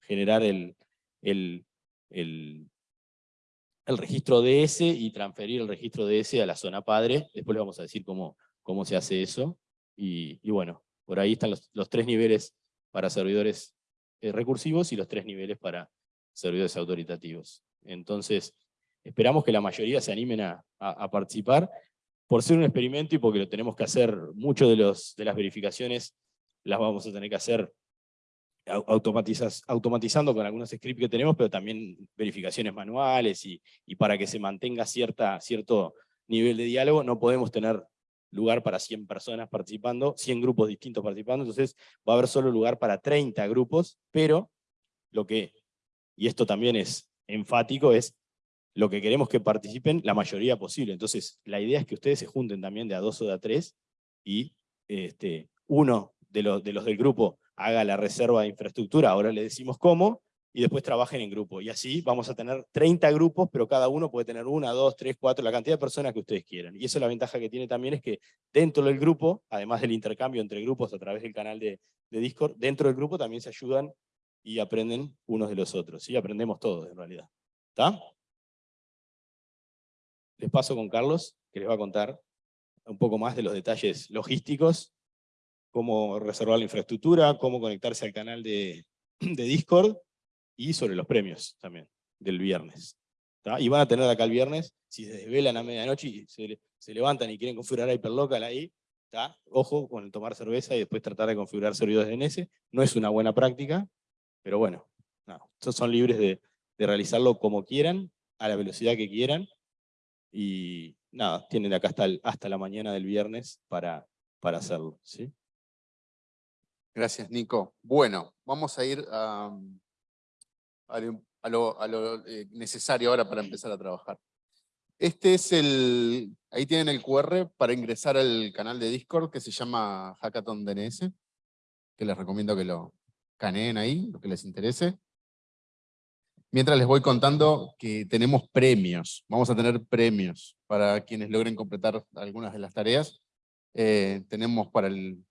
generar el, el, el registro DS y transferir el registro DS a la zona padre. Después les vamos a decir cómo, cómo se hace eso. Y, bueno, por ahí están los, tres niveles para servidores eh, recursivos y los tres niveles para servidores autoritativos. Entonces, esperamos que la mayoría se animen a, participar por ser un experimento y porque lo tenemos que hacer, mucho de, los, de las verificaciones las vamos a tener que hacer automatizas, automatizando con algunos scripts que tenemos, pero también verificaciones manuales y, y, para que se mantenga cierta, cierto nivel de diálogo, no podemos tener lugar para 100 personas participando, 100 grupos distintos participando, entonces va a haber solo lugar para 30 grupos, pero lo que, y esto también es enfático, es lo que queremos que participen la mayoría posible. Entonces, la idea es que ustedes se junten también de a dos o de a tres, y este, uno de los, de los del grupo haga la reserva de infraestructura, ahora le decimos cómo, y después trabajen en grupo. Y así vamos a tener 30 grupos, pero cada uno puede tener una, dos, tres, cuatro, la cantidad de personas que ustedes quieran. Y eso la ventaja que tiene también es que dentro del grupo, además del intercambio entre grupos a través del canal de, de Discord, dentro del grupo también se ayudan y aprenden unos de los otros. Y aprendemos todos en realidad. ¿Está? Les paso con Carlos, que les va a contar un poco más de los detalles logísticos cómo reservar la infraestructura, cómo conectarse al canal de, Discord, y sobre los premios también, del viernes. Y van a tener acá el viernes, si se desvelan a medianoche y se, levantan y quieren configurar Hyperlocal ahí, ojo con el tomar cerveza y después tratar de configurar servidores DNS, no es una buena práctica, pero bueno, no, son libres de, realizarlo como quieran, a la velocidad que quieran, y nada, tienen acá hasta, la mañana del viernes para, hacerlo. Gracias, Nico. Bueno, vamos a ir a, lo eh, necesario ahora para empezar a trabajar. Este es el, ahí tienen el QR para ingresar al canal de Discord que se llama Hackathon DNS, que les recomiendo que lo caneen ahí, lo que les interese. Mientras les voy contando que tenemos premios, vamos a tener premios para quienes logren completar algunas de las tareas. Eh, tenemos para el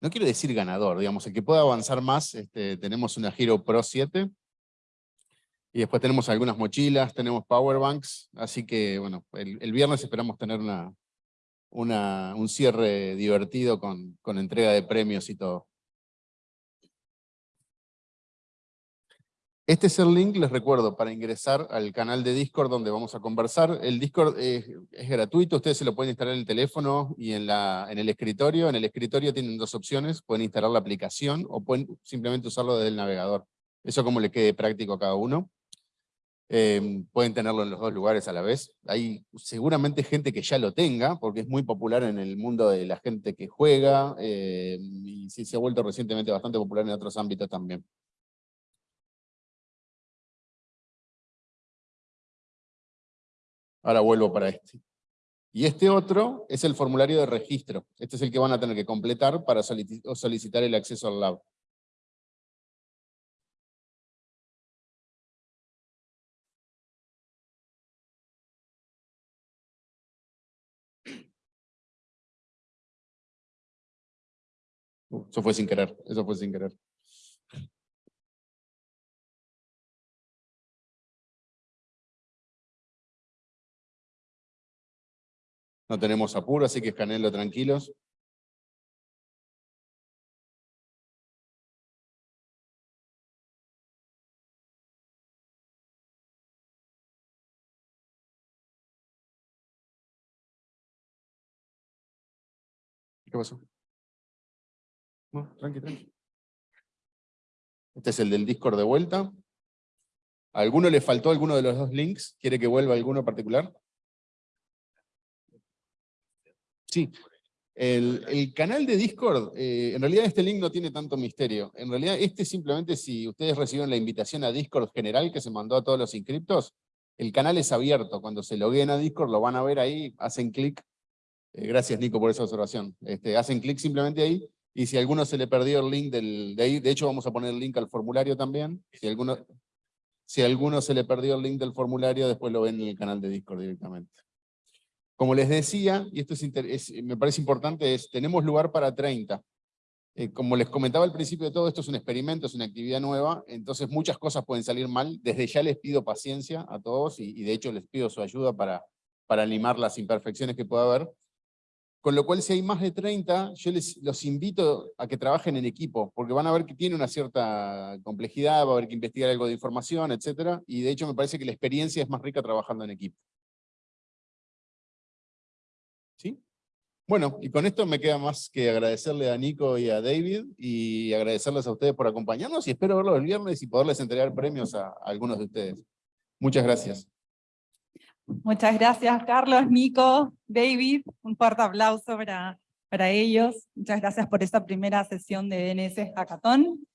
no quiero decir ganador, digamos, el que pueda avanzar más, este, tenemos una Hero Pro 7, y después tenemos algunas mochilas, tenemos powerbanks, así que bueno, el, viernes esperamos tener una, un cierre divertido con, con entrega de premios y todo. Este es el link, les recuerdo, para ingresar al canal de Discord donde vamos a conversar. El Discord es, gratuito, ustedes se lo pueden instalar en el teléfono y en, la, en el escritorio. En el escritorio tienen dos opciones, pueden instalar la aplicación o pueden simplemente usarlo desde el navegador. Eso como le quede práctico a cada uno. Eh, pueden tenerlo en los dos lugares a la vez. Hay seguramente gente que ya lo tenga, porque es muy popular en el mundo de la gente que juega, eh, y sí se ha vuelto recientemente bastante popular en otros ámbitos también. Ahora vuelvo para este. Y este otro es el formulario de registro. Este es el que van a tener que completar para solicitar el acceso al lab. Eso fue sin querer, eso fue sin querer. No tenemos apuro, así que escaneenlo tranquilos. ¿Qué pasó? No, tranqui, tranqui. Este es el del Discord de vuelta. ¿A alguno le faltó alguno de los dos links? ¿Quiere que vuelva alguno particular? Sí, el, canal de Discord, eh, en realidad este link no tiene tanto misterio. En realidad este simplemente si ustedes reciben la invitación a Discord general que se mandó a todos los inscriptos, el canal es abierto. Cuando se loguen a Discord lo van a ver ahí, hacen clic. Eh, gracias Nico por esa observación. Este, hacen clic simplemente ahí y si a alguno se le perdió el link del, de ahí, de hecho vamos a poner el link al formulario también. Si alguno, si a alguno se le perdió el link del formulario, después lo ven en el canal de Discord directamente. Como les decía, y esto es, me parece importante, es tenemos lugar para 30. Eh, como les comentaba al principio de todo, esto es un experimento, es una actividad nueva, entonces muchas cosas pueden salir mal. Desde ya les pido paciencia a todos y, y de hecho les pido su ayuda para, para limar las imperfecciones que pueda haber. Con lo cual, si hay más de 30, yo les, los invito a que trabajen en equipo, porque van a ver que tiene una cierta complejidad, va a haber que investigar algo de información, etc. Y de hecho me parece que la experiencia es más rica trabajando en equipo. Bueno, y con esto me queda más que agradecerle a Nico y a David, y agradecerles a ustedes por acompañarnos, y espero verlos el viernes y poderles entregar premios a, algunos de ustedes. Muchas gracias. Muchas gracias, Carlos, Nico, David. Un fuerte aplauso para, para ellos. Muchas gracias por esta primera sesión de DNS Hackathon.